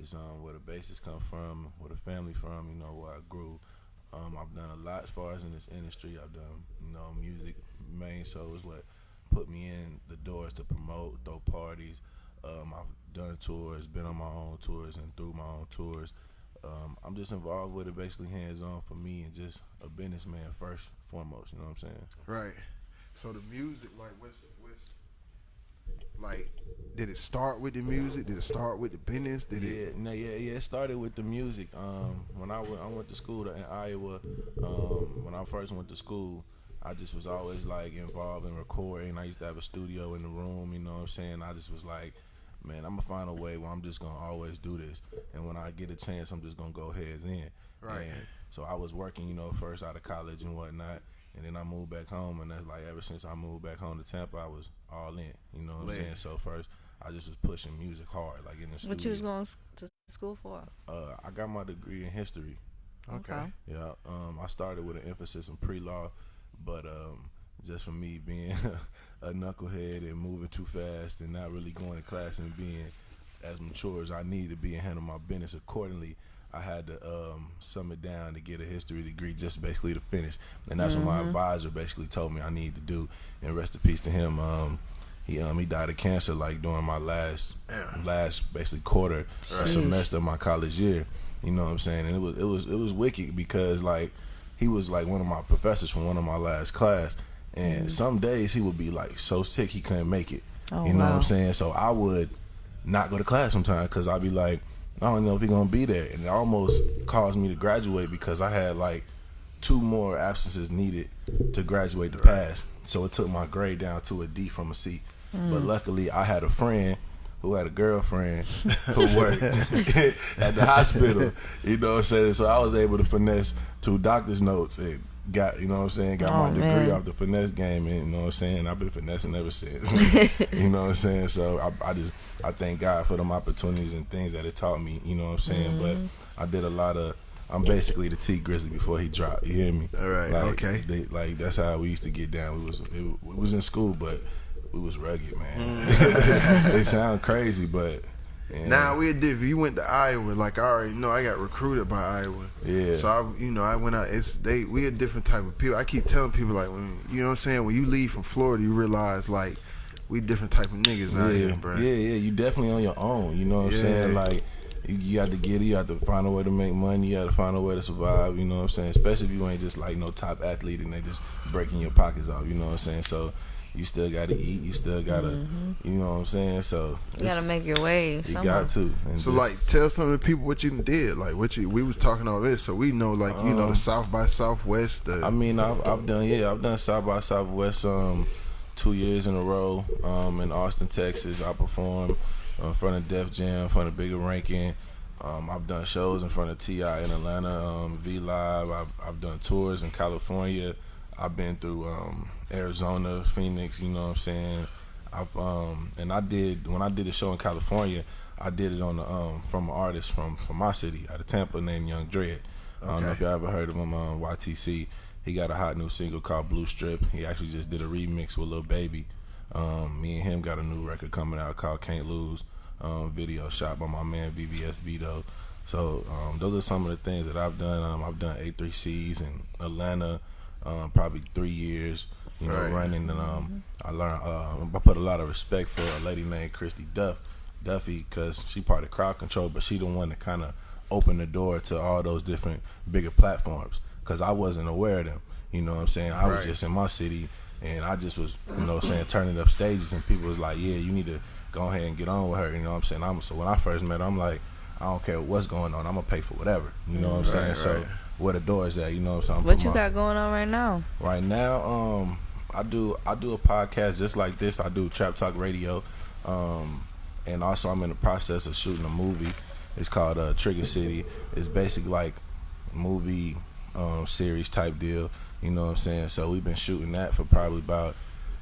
It's um where the basis come from, where the family from. You know where I grew. Um, I've done a lot as far as in this industry. I've done you know music main so is what put me in the doors to promote, throw parties. Um, I've done tours, been on my own tours, and through my own tours. Um, I'm just involved with it, basically hands on for me, and just a businessman first, foremost. You know what I'm saying? Right. So the music, like, what's what's like? Did it start with the music? Did it start with the business? Did yeah, it? no, yeah, yeah. It started with the music. Um, when I went, I went to school in Iowa. Um, when I first went to school, I just was always like involved in recording. I used to have a studio in the room. You know what I'm saying? I just was like, man, I'm gonna find a way where I'm just gonna always do this. And when I get a chance, I'm just gonna go heads in. Right. And so I was working, you know, first out of college and whatnot. And then I moved back home, and that's like ever since I moved back home to Tampa, I was all in. You know what I'm Lit. saying? So first, I just was pushing music hard, like in the studio. What you was going to school for? Uh, I got my degree in history. Okay. Yeah, um, I started with an emphasis in pre-law, but um, just for me being a knucklehead and moving too fast and not really going to class and being as mature as I need to be and handle my business accordingly, I had to um, sum it down to get a history degree just basically to finish. And that's what my advisor basically told me I need to do. And rest in peace to him. Um, he um he died of cancer like during my last Yeah. last basically quarter semester of my college year. You know what I'm saying? And it was it was it was wicked because like he was like one of my professors from one of my last class. And some days he would be like so sick he couldn't make it. Oh, you know what. I'm saying? So I would not go to class sometimes because I'd be like, I don't know if he's gonna be there, and it almost caused me to graduate because I had like two more absences needed to graduate to pass. So it took my grade down to a D from a C. But luckily, I had a friend who had a girlfriend who worked at the hospital. You know what I'm saying? So I was able to finesse two doctor's notes and got, you know what I'm saying, got my Oh, degree man. off the finesse game. And you know what I'm saying? I've been finessing ever since. you know what I'm saying? So I, I just, I thank God for them opportunities and things that it taught me. You know what I'm saying? Mm-hmm. But I did a lot of. I'm basically the Tee Grizzley before he dropped. You hear me? All right, Like, okay. They, like that's how we used to get down. We was it, we was in school, but we was rugged, man. Mm. they sound crazy, but yeah, Now we did. If you went to Iowa, like I already know, I got recruited by Iowa. Yeah. So I, you know, I went out. It's they. We a different type of people. I keep telling people like when you know what I'm saying. When you leave from Florida, you realize like we different type of niggas out yeah, here, bro. yeah, yeah. You definitely on your own. You know what I'm Yeah. saying? Like you, you got to get it. You got to find a way to make money. You got to find a way to survive. You know what I'm saying? Especially if you ain't just like no top athlete and they just breaking your pockets off. You know what I'm saying? So. You still gotta eat. You still gotta, you know what I'm saying. So You gotta make your way. you somehow. got to. And So just- like, tell some of the people what you did. Like what you. We was talking all this, so we know like you know the South by Southwest. The, Um, I mean, I've, I've done yeah, I've done South by Southwest um two years in a row um in Austin, Texas. I performed in front of Def Jam, in front of Bigga Rankin. Um, I've done shows in front of Ti in Atlanta, um, V Live. I've, I've done tours in California. I've been through um, Arizona, Phoenix. You know what I'm saying? I've um and I did when I did a show in California. I did it on the um from an artist from from my city out of Tampa named Young Dread. I don't know if y'all ever heard of him on YTC. He got a hot new single called Blue Strip. He actually just did a remix with Lil Baby. Um, me and him got a new record coming out called Can't Lose. Um, video shot by my man VVS Vito. So um, those are some of the things that I've done. Um, I've done A3Cs in Atlanta, um, probably three years. You know, Right. running and um, I learned. Uh, I put a lot of respect for a lady named Christy Duff, Duffy, because she part of Crowd Control, but she the one that kind of opened the door to all those different bigger platforms. Because I wasn't aware of them. You know what I'm saying? I was just in my city, and I just was, you know, what I'm saying turning up stages, and people was like, "Yeah, you need to go ahead and get on with her." You know what I'm saying? I'm so when I first met her, I'm like, I don't care what's going on, I'm gonna pay for whatever. You know what I'm saying? Right, So right. where the door is at, you know what I'm saying? What you my- got going on right now? Right now, um, I do I do a podcast just like this. I do Trap Talk Radio, um, and also I'm in the process of shooting a movie. It's called uh, Trigger City. It's basically like movie um, series type deal. You know what I'm saying? So we've been shooting that for probably about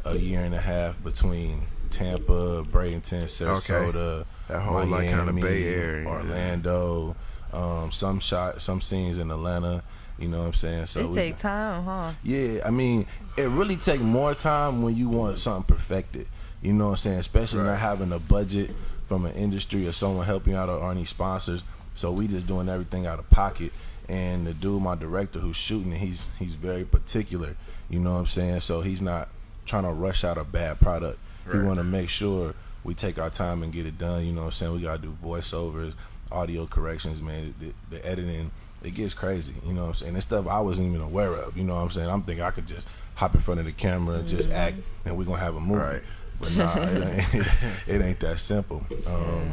a year and a half between Tampa, Bradenton, Sarasota, That whole, like, kinda Miami, Bay Area. Orlando. Um, some shot, some scenes in Atlanta. You know what I'm saying? So It we- take time, huh? yeah, I mean, it really take more time when you want something perfected. You know what I'm saying? Especially Right. not having a budget from an industry or someone helping out or any sponsors. So we just doing everything out of pocket. And the dude, my director who's shooting he's he's very particular. You know what I'm saying? So he's not trying to rush out a bad product. He Right. want to make sure we take our time and get it done. You know what I'm saying? We gotta do voiceovers, audio corrections, man. The, the editing, it gets crazy. You know what I'm saying? It's stuff I wasn't even aware of. You know what I'm saying? I'm thinking I could just hop in front of the camera and just act, and we're gonna have a movie. Right. But nah, it ain't, it ain't that simple. Um,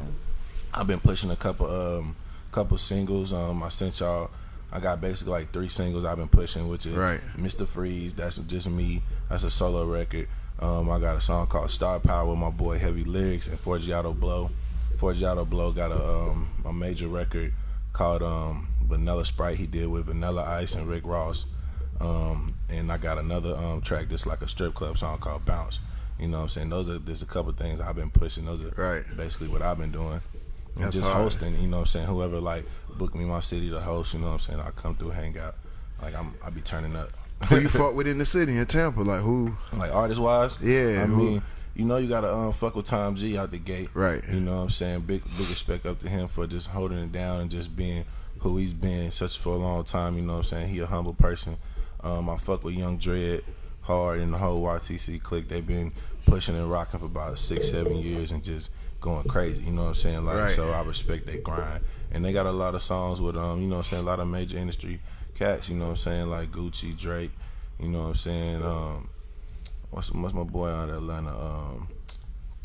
I've been pushing a couple um couple singles. Um, I sent y'all. I got basically like three singles I've been pushing, which is Right. Mr. Freeze. That's just me. That's a solo record. Um, I got a song called Star Power with my boy Heavy Lyrics and Forgiato Blow. Forgiato Blow got a um a major record called um Vanilla Sprite. He did with Vanilla Ice and Rick Ross. Um, and I got another um track that's like a strip club song called Bounce. You know what I'm saying? Those are there's a couple things I've been pushing. Those are Right. basically what I've been doing. And That's just hard. hosting, you know what I'm saying? Whoever like book me my city to host, you know what I'm saying? I come through, hang out. Like I'm I be turning up. Who you fuck with in the city in Tampa? Like who? like artist wise, Yeah, I who- mean, you know, you gotta um fuck with Tom G out the gate, Right. You know what I'm saying? Big big respect up to him for just holding it down and just being who he's been such for a long time. You know what I'm saying? He a humble person. Um, I fuck with Young Dread hard and the whole YTC clique. They've been pushing and rocking for about six seven years and just going crazy. You know what I'm saying? Like Right. so, I respect their grind. And they got a lot of songs with um, you know what I'm saying? A lot of major industry cats. You know what I'm saying? Like Gucci, Drake. You know what I'm saying? Um, what's what's my boy out of Atlanta? Um,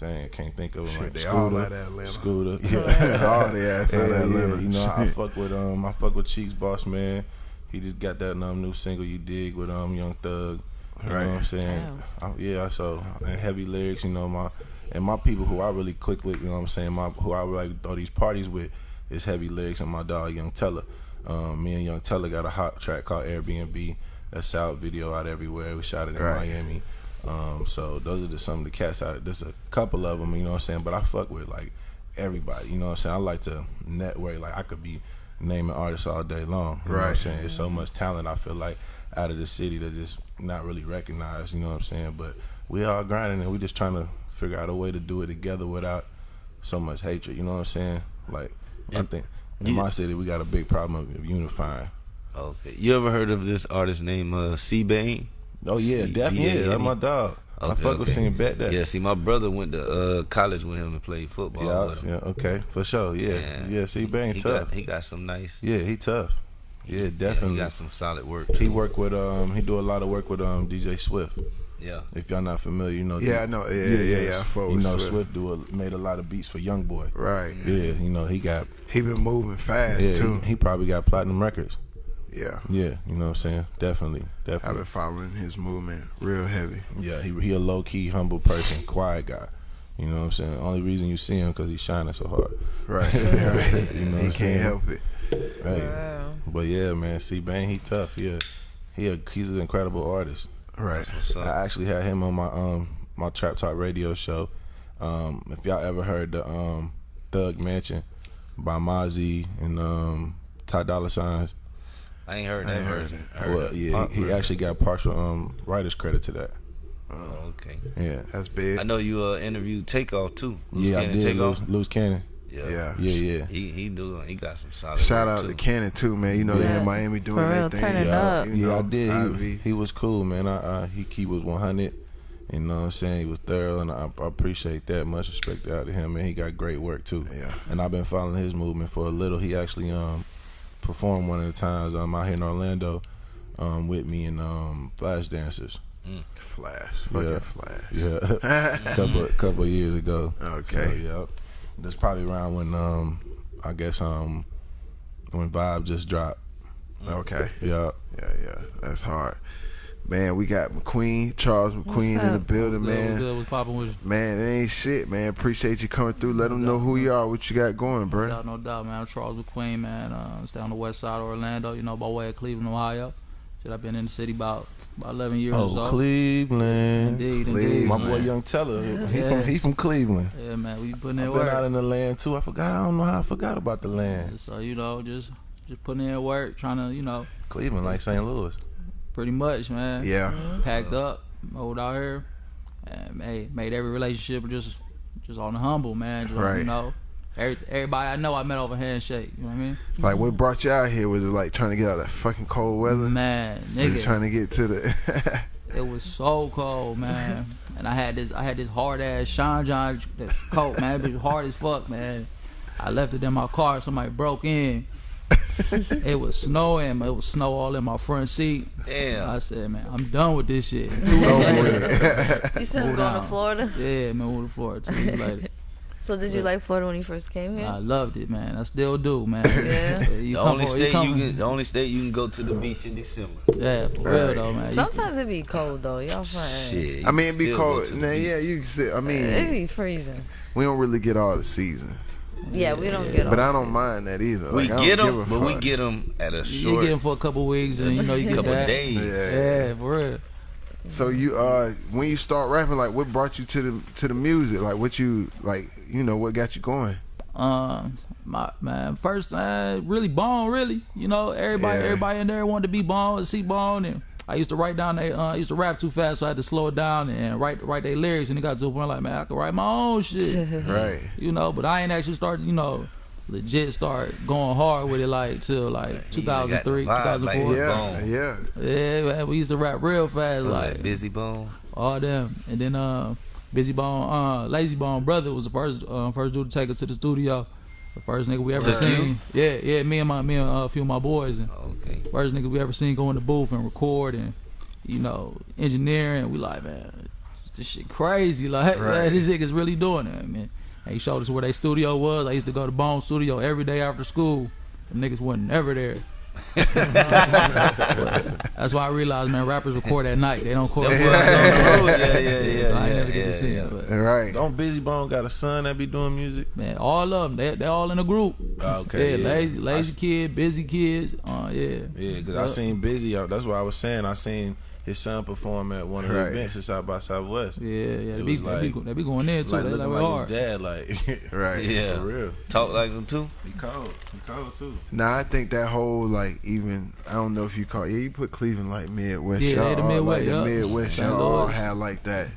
dang, I can't think of him. Shit, like they Scooter, all out of Atlanta. Scooter, yeah, All the ass out of Yeah, yeah, You know, I, I fuck with um, I fuck with Cheeks Boss Man. He just got that um, new single you dig with um Young Thug. You Right. know what I'm saying? I, yeah, so and heavy lyrics. You know my and my people who I really click with. You know what I'm saying? My who I like throw these parties with is heavy lyrics and my dog Young Teller. Um, me and Young Teller got a hot track called Airbnb. That's out video out everywhere. We shot it in Right. Miami. Um, so those are just some of the cats out. There's a couple of them, you know what I'm saying. But I fuck with like everybody, you know what I'm saying. I like to network. Like I could be naming artists all day long. You know what I'm saying? It's so much talent. I feel like out of the city that just not really recognized. You know what I'm saying? But we all grinding and we just trying to figure out a way to do it together without so much hatred. You know what I'm saying? Like I think in you- my city we got a big problem of unifying. Okay. You ever heard of this artist named uh, C Bane? Oh yeah, C- definitely. Yeah, yeah, that's my yeah. dog. I Okay, fuck with okay. seeing bet that. Yeah. See, my brother went to uh, college with him and played football. Yeah, with yeah, okay, for sure. Yeah, Yeah. yeah. See, bang He tough. got he got some nice. yeah, he tough. Yeah, Yeah, definitely. he got some solid work. he Too. work with um, he do a lot of work with um DJ Swift. Yeah. If y'all not familiar, you know. Yeah, I know. Yeah, yeah, yeah. I fuck You know, Swift. Swift do a, made a lot of beats for Young Boy. Right. Yeah, you know he got. He been moving fast Yeah, too. he, he probably got platinum records. Yeah. Yeah, you know what I'm saying. Definitely, Definitely. I've been following his movement real heavy. Yeah, he he a low key, humble person, quiet guy. You know what I'm saying. Only reason you see him because he's shining so hard. Right. You know he I'm can't saying? help it. Hey, Wow. but yeah, man, C Bang, he tough. Yeah, he a, he's an incredible artist. Right. What's up? I actually had him on my um my Trap Talk radio show. Um, if y'all ever heard the um Thug Mansion by Mozzy and um Ty Dolla Signs, I ain't heard I that ain't heard version. heard well, yeah, punk he, he version. actually got partial um writer's credit to that. Oh, okay. Yeah, That's big. I know you uh, interviewed Takeoff too. Loose yeah, I did. Takeoff. Loose, Loose Cannon. Yeah. Yeah. Yeah, yeah. He he do he got some solid. Shout out too. to Cannon too, man. You know they Yeah. in Miami doing For their real, thing. turning yeah, up. You yeah, know, I did. He, he was cool, man. I, I he he was 100. You know what I'm saying? He was thorough, and I, I appreciate that. Much respect out to him, man. He got great work too. Yeah. And I've been following his movement for a little. He actually um performed one of the times um out here in Orlando um with me and um Flash Dancers. Flash. Fucking Yeah. Flash. Yeah, couple couple years ago. Okay. So, yeah, that's probably around when um I guess um when Vibe just dropped. Okay. Yeah. Yeah, yeah. That's hard. Man, we got McQueen, Charles McQueen in the building, Good, man. good. What's popping with you? Man, it ain't shit, man. Appreciate you coming through. Let them know who you are, what you got going, No bro. doubt, no doubt, man. I'm Charles McQueen, man. Uh, stay on the west side of Orlando, you know, by way of Cleveland, Ohio. Shit, I've been in the city about about 11 years or Oh, so. Cleveland. Indeed, indeed. Cleveland. My boy Young Teller, he from he from Cleveland. Yeah, man, we putting I've in been out in the land too. I forgot. I don't know how I forgot about the land. So you know, just just putting in work, trying to, you know, Cleveland, like St. Louis. Pretty much, man. Yeah. Packed up, moved out here, and hey, made every relationship just just on the humble, man. Just, Right. You know, every, everybody I know I met over handshake. You know what I mean? Like what brought you out here? Was it like trying to get out of that fucking cold weather? Man, nigga, trying to get to the? it was so cold, man. and I had this, I had this hard ass Sean John coat, man. It was hard as fuck, man. I left it in my car. Somebody broke in. It was snowing. It was snow all in my front seat. Damn. I said, man, I'm done with this shit. so weird. You said I'm Hold going to. Florida. yeah, man, moved to Florida two weeks later. So did you like Florida when you first came here? I loved it, man. I still do, man. Yeah. you The only for- state you come- can, the only state you can go to the beach in December. Yeah, for Right. real though, man. Sometimes it be cold though. Y'all fine. Shit. you I mean, it be cold. to the Nah, yeah, you can say. I mean, It be freezing. we don't really get all the seasons, Yeah, we don't get. them. but I don't mind that either. We Like, get them, give a but we get them at a short. you short get 'em for a couple weeks, and you know you get couple back. days. Yeah. Yeah, for real. So you uh when you start rapping, like what brought you to the to the music? Like what you like you know what got you going? Um, my man, first uh, really Bone, really. You know, everybody, Yeah. everybody in there wanted to be Bone, see Bone, and I used to write down they, uh, I used to rap too fast, so I had to slow it down and write write their lyrics, and it got to a point like, man, I could write my own shit, Right. you know. But I ain't actually started, you know, legit start going hard with it like till like He got the 2003, vibe, like, 2004. Yeah. Yeah. Yeah, man, we used to rap real fast, Was like Bizzy Bone? all them. And then uh, Bizzy Bone, uh, Layzie Bone brother was the first uh, first dude to take us to the studio. The first nigga we ever seen. you? Yeah, yeah, me and my me and uh, a few of my boys and Okay. first nigga we ever seen go in the booth and record and you know engineering. We like man, this shit crazy. Like Right. this niggas really doing it, man. And he showed us where their studio was. I used to go to Bone Studio every day after school. Them niggas wasn't ever there. That's why I realized, man, rappers record at night. They don't record. That's at what night. Yeah, yeah, yeah. so I ain't yeah, never get to see yeah. it. Right. Don't Bizzy Bone got a son that be doing music? man, all of them, they they all in a group. Okay, yeah, yeah. lazy, lazy I- kid, busy kids. Uh, yeah, Yeah, because I seen Bizzy. uh, That's what I was saying. I seen his son perform at one of the Right. events at South by Southwest. yeah, yeah. They be, was they, be, they be going there too. Like they looking like, like hard. his dad, like Right. Yeah. for real. Talk like them too. He cold. He cold too. Now I think that whole like even I don't know if you call yeah you put Cleveland like Midwest. Yeah, y'all they the Midwest, like the. Midwest. St. Y'all all had like that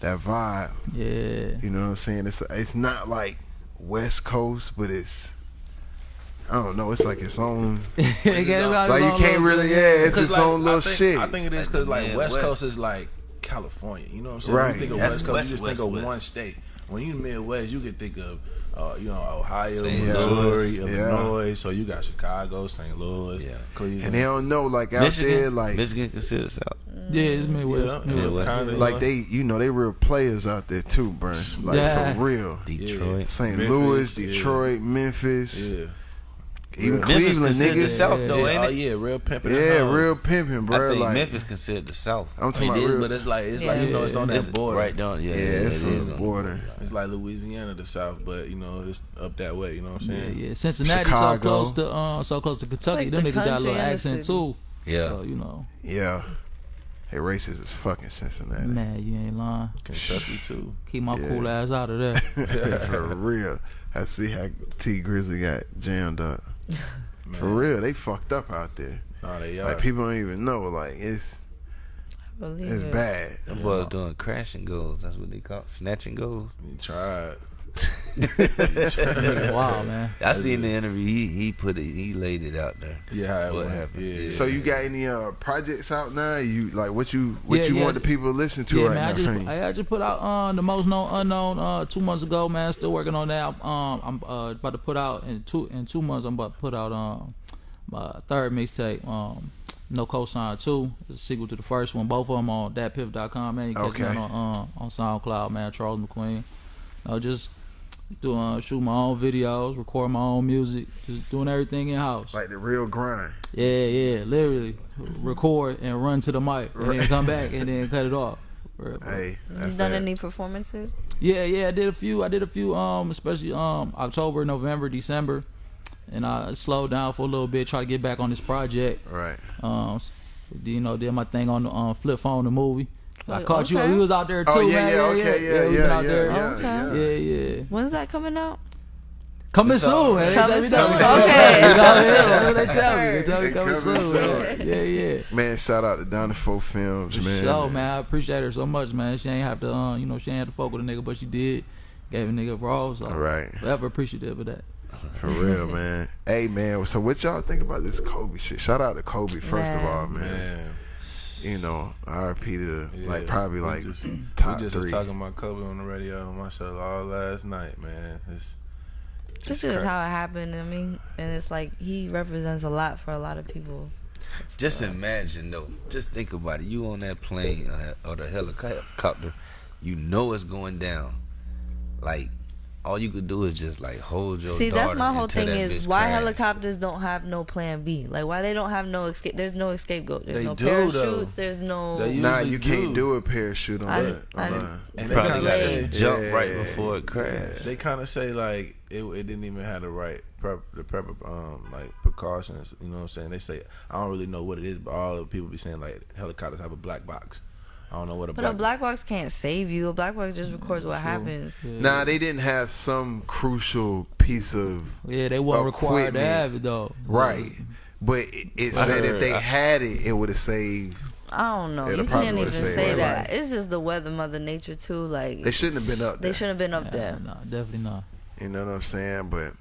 that vibe. Yeah, You know what I'm saying? It's it's not like West Coast, but it's I don't know. It's like its own. They got its Like you can't really. Yeah, it's its like, own little I think, shit. I think it is because Like, like West West- Coast is like California. You know what I'm saying? Right. When you think of That's West Coast, West, you just West, think of West. one state. When you Midwest, you can think of uh, you know Ohio, St. Missouri, Yeah. Illinois. So you got Chicago, St. Louis, Yeah. Cleveland. and they don't know like out Michigan, there like Michigan considered South. Yeah, it's Midwest. Yeah, Midwest. Midwest. kinda, like they you know they real players out there too, bro. Like Yeah. for real. Detroit. St. Memphis, Louis, yeah. Detroit, Memphis, Yeah. Even Memphis Cleveland, considered niggas. South Yeah, though, ain't it? oh it? yeah, real pimping. Yeah, real pimping, bro. I bro. think Like Memphis considered the South. I'm talking It about real. but it's like it's like you know it's on that It's border. right down. Yeah, yeah, yeah, it's it on is the on border. It's like Louisiana, the South, but you know it's up that way. You know what I'm saying? yeah. Yeah. Cincinnati so close to uh, so close to Kentucky. like Them the niggas got a little accent too. Yeah. So you know, Yeah. Hey, racist is fucking Cincinnati. man, you ain't lying. Kentucky too. Keep my Yeah. cool ass out of there. For real. I see how Tee Grizzley got jammed up. Man. For real, they fucked up out there. Nah, they are. Like people don't even know. Like it's Believe it's it. bad. Them boys doing crashing goals. That's what they call it. snatching goals. You tried. Nigga, wow, man. I seen the interview. He he put it. He laid it out there. Yeah, What happened? Yeah. So you got any uh projects out now? You like what you what Yeah, you yeah. want the people to listen to yeah, right man. now? I just, Frank? I, I just put out uh, the most known unknown uh, two months ago, man. Still working on that. Um, I'm uh, about to put out in two in two months. I'm about to put out um my third mixtape. Um, no cosign two. It's a sequel to the first one. Both of them on datpiff.com, man. You can catch me Okay. on uh, on SoundCloud, man. Charles McQueen. Uh, just doing uh, shoot my own videos, record my own music, just doing everything in house. like the real grind. Yeah, yeah, literally record and run to the mic and then come back and then cut it off. For real, for real. Hey, You done that. any performances? Yeah, yeah, I did a few. I did a few, um, especially um October, November, December, and I slowed down for a little bit, try to get back on this project. Right. Um, you know, did my thing on the um, flip phone, the movie. I Oh, caught you. okay. We was out there too, Oh yeah, man. yeah, okay, yeah, we yeah, been out yeah, yeah, Okay. yeah. yeah, yeah. When's that coming out? Coming It's soon, man. Coming soon. tell me Okay. You know what I'm Coming soon. They tell me. They tell me coming coming soon. Yeah, yeah. Man, shout out to Donna Four Films, For man. sure, man. I appreciate her so much, man. She ain't have to, uh, you know, she ain't have to fuck with a nigga, but she did. gave a nigga a rose. So Right. Forever appreciative of that. For real, man. Hey, man. So what y'all think about this Kobe shit? Shout out to Kobe first of all, man. Man, You know, RP to Yeah, like probably like just, top we just three. was talking about Kobe on the radio on my show all last night, man. It's, This is how it happened to me, and it's like he represents a lot for a lot of people. Just imagine though. Just think about it. You on that plane or, that, or the helicopter, you know it's going down. Like all you could do is just like hold your. See, that's my whole thing is why crash. helicopters don't have no plan B. Like why they don't have no escape. There's no scapegoat. There's They no do, parachutes. though. There's no. Nah, usually you can't do. do a parachute on I- that. I- on that. and they Probably kind got of say, to jump right before it crashed. they kind of say like it, it didn't even have the right prep, the prep, um, like precautions. You know what I'm saying? They say I don't really know what it is, but all the people be saying like helicopters have a black box. I don't know what a but black. a black box can't save you. A black box just records what True. happens. Yeah. Nah, they didn't have some crucial piece of Yeah, they weren't required to have it though. right, but it, it said if they I- had it, it would have saved. I don't know. It'll you can't even would've say my that. life. It's just the weather, Mother Nature too. Like They shouldn't have been up There. They shouldn't have been up Yeah, there. no, definitely not. You know what I'm saying? But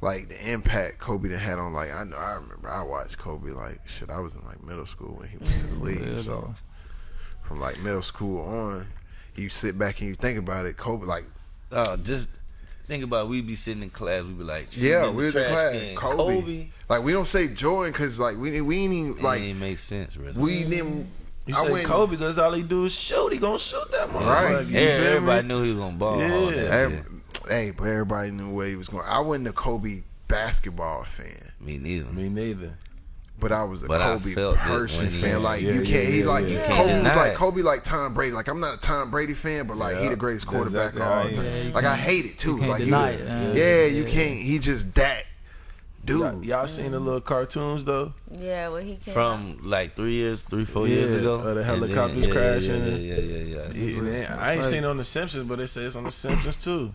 like the impact Kobe done had on like I know I remember I watched Kobe like shit. I was in like middle school when he went to the league. Yeah, so though. From like middle school on, you sit back and you think about it. Kobe like Oh, just think about it. we be sitting in class, we'd be like, yeah, in we the was in class. can. Kobe. Kobe. Like we don't say Jordan because like we we ain't even Like, like it ain't make sense, really. we didn't. you I say went- Kobe because all he do is shoot. He gonna shoot that motherfucker. Right. You Yeah, everybody knew he was gonna ball. Yeah. that, Every- yeah. Hey, but everybody knew where he was going. I wasn't a Kobe basketball fan. Me neither. Me neither. But I was a But Kobe person fan. Like Yeah, you can't. he yeah, like yeah. you You Kobe was like. Kobe like Tom Brady. Like I'm not a Tom Brady fan, but like he the greatest quarterback exactly of all how time. is. Like I hate it too. You can't like deny you, it, yeah, Yeah. you can't. He just that dude. Y'all, y'all seen the little cartoons though? Yeah, well he came out. From like three years, three, four years ago. uh, the helicopters yeah, crashing. Yeah, yeah, yeah, yeah. yeah. Yeah, and I ain't seen it on The Simpsons, but it says on The Simpsons too.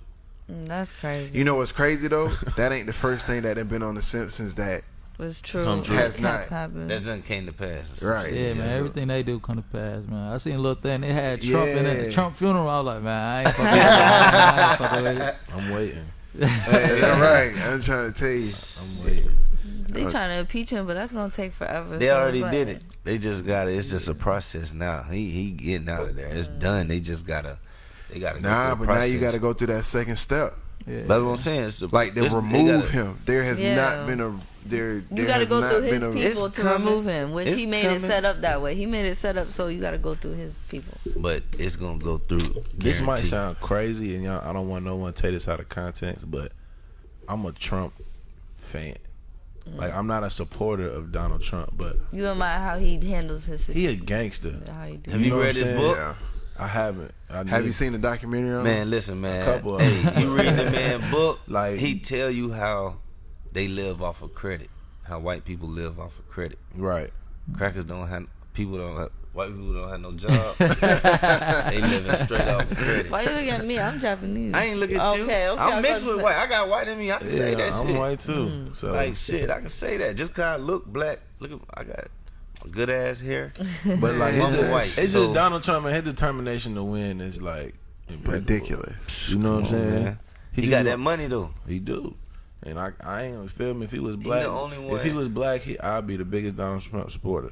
Mm, That's crazy. You know what's crazy though? that ain't the first thing that had been on The Simpsons that It's true. Come true. Has not. happening. That just came to pass. Right. Yeah, man. so- Everything they do come to pass, man. I seen a little thing. They had Trump in it. Yeah. The Trump funeral. I was like, man, I ain't fucking, with that. I ain't fucking with it. I'm waiting. Hey, that's right. I'm trying to tell you. I'm waiting. They trying to impeach him, but that's gonna take forever. They So already like- did it. They just got it. It's just a process now. He he getting out of there. It's done. They just gotta. They gotta. Nah, through but the now you gotta go through that second step. Yeah. That's what I'm saying. It's the, Like to it's- they remove gotta- him. There has Yeah. not been a there. You gotta go through his a, people to coming. remove him, which It's he made coming. it set up that way. He made it set up so you gotta go through his people. But it's gonna go through. This might sound crazy, and y'all, I don't want no one to take this out of context, but I'm a Trump fan. Mm. Like I'm not a supporter of Donald Trump, but You admire how he handles his he a gangster. How he do. Have you know read his book? Yeah. I haven't. I Have need- you seen the documentary on? Man, listen, man. couple of hey, you read the man book? Like- he tell you how they live off of credit. How white people live off of credit. Right. Crackers don't have people don't have white people don't have no job. they living straight off of credit. Why you looking at me? I'm Japanese. I ain't look at you. Okay, okay. I I'm mixed with white. I got white in me. I can say Yeah, that I'm shit. white too. Mm. So Like shit, I can say that. Just cause I look black. Look at I got good ass hair. But like it's, just, white, it's so- just Donald Trump and his determination to win is like. Ridiculous. You know what I'm saying? man. He, just got that money though. He do. And I, I ain't gonna feel me if he was He black. the only If he was black, he, I'd be the biggest Donald Trump supporter,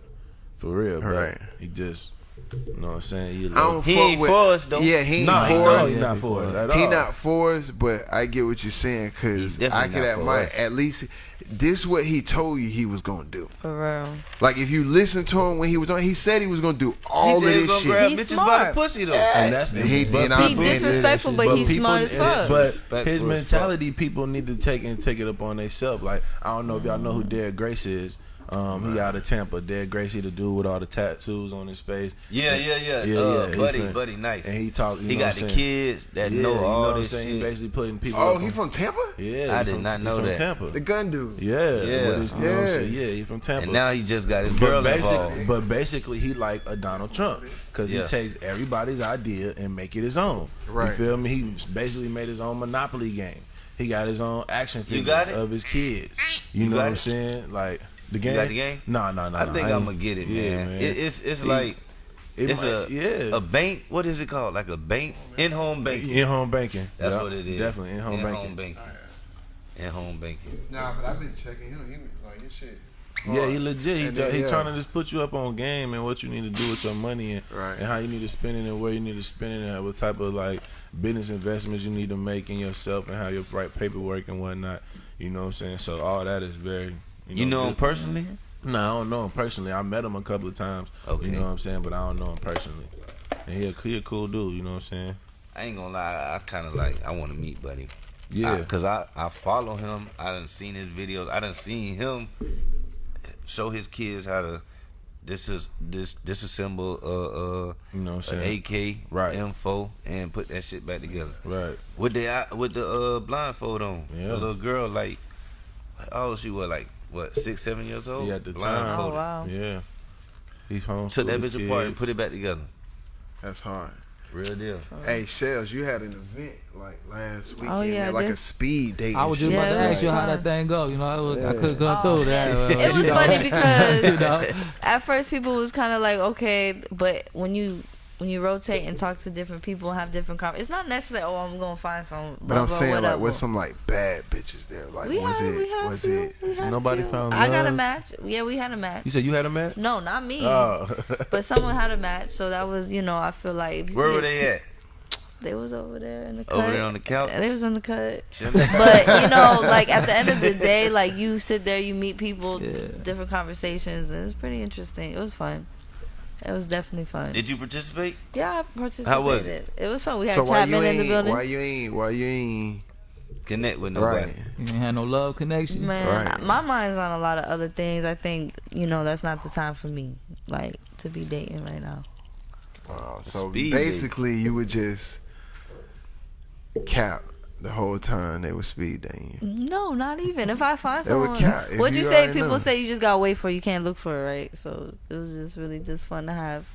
for real. But Right. He just, you know what I'm saying. He, I don't He fuck ain't with, for us, though. Yeah, he ain't no, he, for no, us. he's not for us at all. He not for us, but I get what you're saying because I could not for admire us. at least this what he told you he was gonna do. For real. Like if you listen to him when he was on, he said he was gonna do all he of this shit. grab He's bitches by smart. the pussy though. And that's He- but and He man, disrespectful, but but he's people- smart as fuck. But his mentality, people need to take and take it up on themselves. Like I don't know if y'all know who Derek Grace is. Um, he out of Tampa. Dead Gracie, the dude with all the tattoos on his face. Yeah, yeah, yeah. Yeah, uh, yeah, buddy, fin- buddy, nice. And he talk. You he know got what the saying? kids that Yeah, know you all what I'm this saying? shit. He basically putting people. Oh, up he on- from Tampa? Yeah, I he did from, not he know from that. Tampa. The gun dude. Yeah, Yeah. What is, you know what I'm Yeah. saying? yeah, he from Tampa. and now he just got his but, girl basic, involved. but basically, he like a Donald Trump because Yeah. he takes everybody's idea and make it his own. Right. You feel me? He basically made his own Monopoly game. He got his own action You figures of his kids. You, You know what I'm saying? Like the game. got the game? No, no, no. I no, think ain't- I'm gonna get it, Yeah, man. It, it's it's He- like It it's might- a yeah. a bank. What is it called? Like a bank in home banking. in home banking. That's Yup, what it is. Definitely in home banking. Home banking. Oh, in home banking. Nah, but I've been checking him. He like his shit. Yeah, he legit. He, And ju- then, he yeah. trying to just put you up on game and what you need to do with your money and, Right. and how you need to spend it and where you need to spend it and what type of like business investments you need to make in yourself and how your right paperwork and whatnot. You know what I'm saying? So all that is very. You know, You know him personally? No, I don't know him personally. I met him a couple of times. Okay. You know what I'm saying? But I don't know him personally. And he a, he a cool dude. You know what I'm saying? I ain't gonna lie. I kind of like. I want to meet Buddy. Yeah. Cause I, I follow him. I done seen his videos. I done seen him show his kids how to this is this disassemble uh uh You know what I'm saying? AK Right. M4 and put that shit back together. Right. With the with the uh blindfold on. Yeah. The little girl like oh she was like what six seven years old. He at the time. Blindfolded. Oh, wow. Yeah. He's home. Took that bitch apart and put it back together. That's hard. Real deal. Hey, Shells, you had an event like last weekend, Oh, yeah, man, like a speed date. I was just about shit. to Yeah, it ask you how that thing go. You know, I, was, I couldn't come Oh, through that. man. uh, It was know. funny because you know, at first people was kind of like okay, but when you when you rotate and talk to different people have different com it's not necessarily oh I'm gonna find some. But I'm blah, saying whatever. like, what's some like bad bitches there? Like, we was had, it? we had was few, it? We had Nobody few. found I got a match. Yeah, we had a match. You said you had a match? No, not me. Oh. But someone had a match, so that was you know I feel like Where were they at? They was over there in the cut. Over there on the couch? They was on the cut. But you know, like at the end of the day, like you sit there, you meet people, Yeah. different conversations, and it's pretty interesting. It was fun. It was definitely fun. Did you participate? yeah, I participated. How was it? It was fun. We had So why you Chapman in the building. Why you ain't? Why you ain't? Connect with nobody. Right. you ain't had no love connection. Man, Right. my mind's on a lot of other things. I think you know that's not the time for me, like to be dating right now. Wow. So Speed basically, you would just cap the whole time they were speed dating you. No, not even. If I find They would someone, count what'd you you say? People know. say you just gotta wait for. it, You can't look for it, right? So it was just really just fun to have.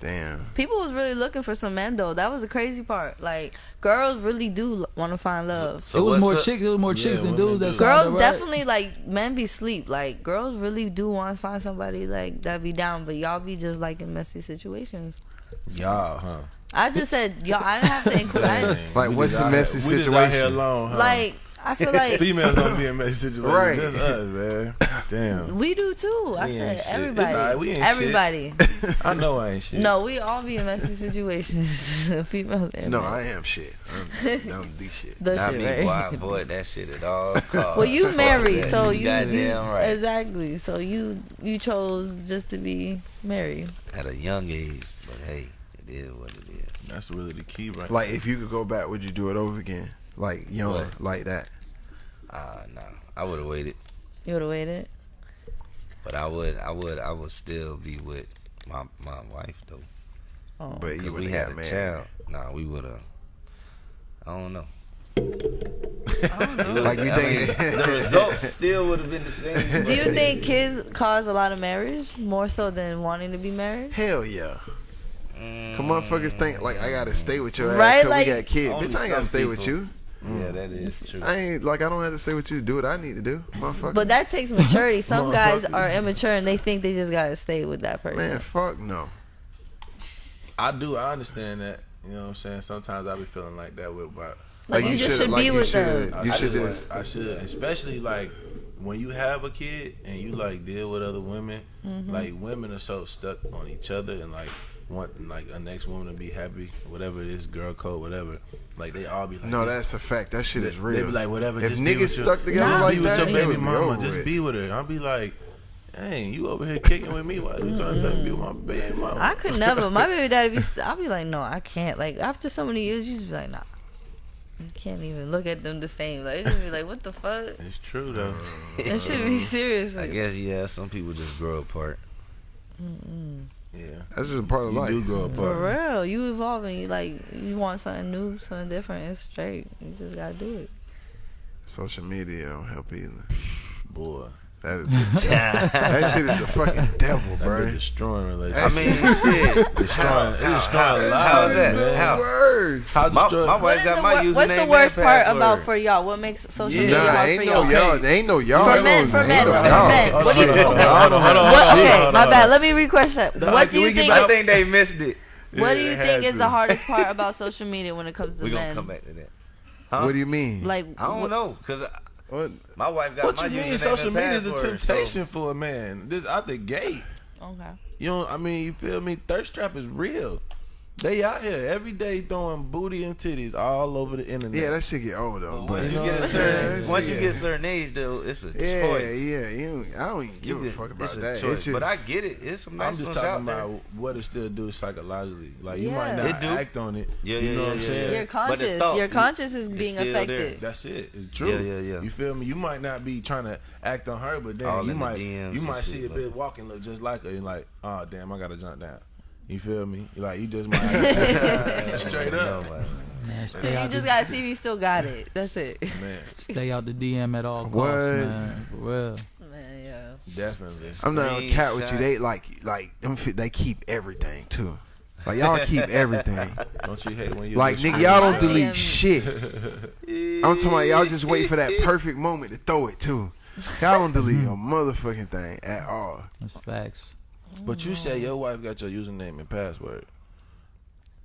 Damn. People was really looking for some men though. That was the crazy part. Like girls really do want to find love. So it was more up- chicks. It was more Yeah, chicks than dudes. That do. girls up, right? definitely like men be sleep. Like girls really do want to find somebody like that be down, but y'all be just like in messy situations. Y'all, huh? I just said y'all. I didn't have to include. I didn't, Like, what's the out messy here- We just out here situation? alone, huh? like I feel like females don't be in messy situations. Right. Just us, man. Damn. we do too. I We said shit. everybody. It's alright, we ain't shit. everybody. I know I ain't shit. No, we all be in messy situations. Females and No, men. I am shit. I'm, I'm the shit. The Not shit, me, right? boy. I avoid that shit at all costs. Well, you Fuck married, that. so you, goddamn you right. exactly. So you you chose just to be married. At a young age, but hey, it is what it is. That's really the key, right? Like, if you could go back, would you do it over again? Like young, What? like that. Ah, nah, I would have waited, You would have waited. but I would, I would, I would still be with my my wife though. Oh. But you would we have had a married. child. Nah, we would have. I don't know. Like you I mean, think? the results still would have been the same. Do you think kids cause a lot of marriage more so than wanting to be married? Hell yeah. Come motherfuckers think like I gotta stay with your ass because like- we got kids. Bitch, I ain't gotta some stay with people. you. Yeah, that is true. I ain't like I don't have to stay with you to do what I need to do, motherfucker. But that takes maturity. Some guys are immature and they think they just gotta stay with that person. man, fuck no. I do. I understand that. You know what I'm saying? Sometimes I be feeling like that with my. Like, you, just shoulda- like be you with shoulda- them. You I should should. just I should, especially like when you have a kid and you like deal with other women. Mm-hmm. Like women are so stuck on each other and like want like a next woman to be happy, whatever it is, girl code, whatever. Like they all be like, No, that's a fact. That shit they, is They real. be like, whatever. If just niggas with your- stuck together just like be with that, your baby mama. Just with. be with her. I'll be like, dang, you over here kicking with me? Why you trying to tell me be with my baby mama? I could never. My baby daddy be. St- I'll be like, no, I can't. Like after so many years, you just be like, nah. You can't even look at them the same. Like it just be like, what the fuck? It's true though. it should be serious. I guess yeah. Some people just grow apart. Yeah, That's just a part of you life. do grow For real, you evolving. You like you want something new, something different. It's straight. You just gotta do it. Social media don't help either. Boy, That, is, that shit is the fucking devil, That bro. been destroying I relationships. mean, shit. destroying, it's destroying how lives, is that? man. How? Words. How My, my wife got my username what's the and worst part about for y'all? What makes social Yeah. media Nah, hard ain't for no y'all? y'all. Ain't no y'all. For Ain't men, no- for ain't men, no for y'all. men. What do you? Hold on, Okay. hold on, hold on, What, okay, my bad. Let me re-question that. What do you think? I think they missed it. What do you think is the hardest part about social media when it comes to men? We gonna men? come back to that. What do you mean? Like, I don't what- know, cause What? my wife got What my you mean? username Social media is a password, so- temptation for a man. This out the gate. Okay. You know, I mean, you feel me? Thirst trap is real. They out here every day throwing booty and titties all over the internet. Yeah, that shit get old though. Once but- you know get what a I'm certain, saying? once you Yeah. get a certain age, though, it's a Yeah, choice. yeah. You, I don't even give You a fuck about it's a that. choice. It's just, but I get it. It's some nice I'm just ones talking out there. about what it still do psychologically. Like you Yeah. might not It do. act on it. Yeah, you yeah, know yeah, what I'm yeah, saying? Your But conscious, thought, your conscious is being still affected. That's it. It's true. Yeah, yeah, yeah. You feel me? You might not be trying to act on her, but then All you might you might see a but- bitch walking look just like her and like, oh damn, I gotta jump down. You feel me? Like you just might straight up, No, man. Man, stay You out, just the, gotta see if you still got it. That's it. man. stay out the DM at all costs, What? man. For real. Man, yeah. Definitely. I'm not gonna cat with you. They uh, like like them. They keep everything too. Like y'all keep everything. Don't you hate when you Like nigga, y'all don't delete shit. I'm talking about y'all just wait for that perfect moment to throw it too. Y'all don't delete a motherfucking thing at all. That's facts. But you say your wife got your username and password.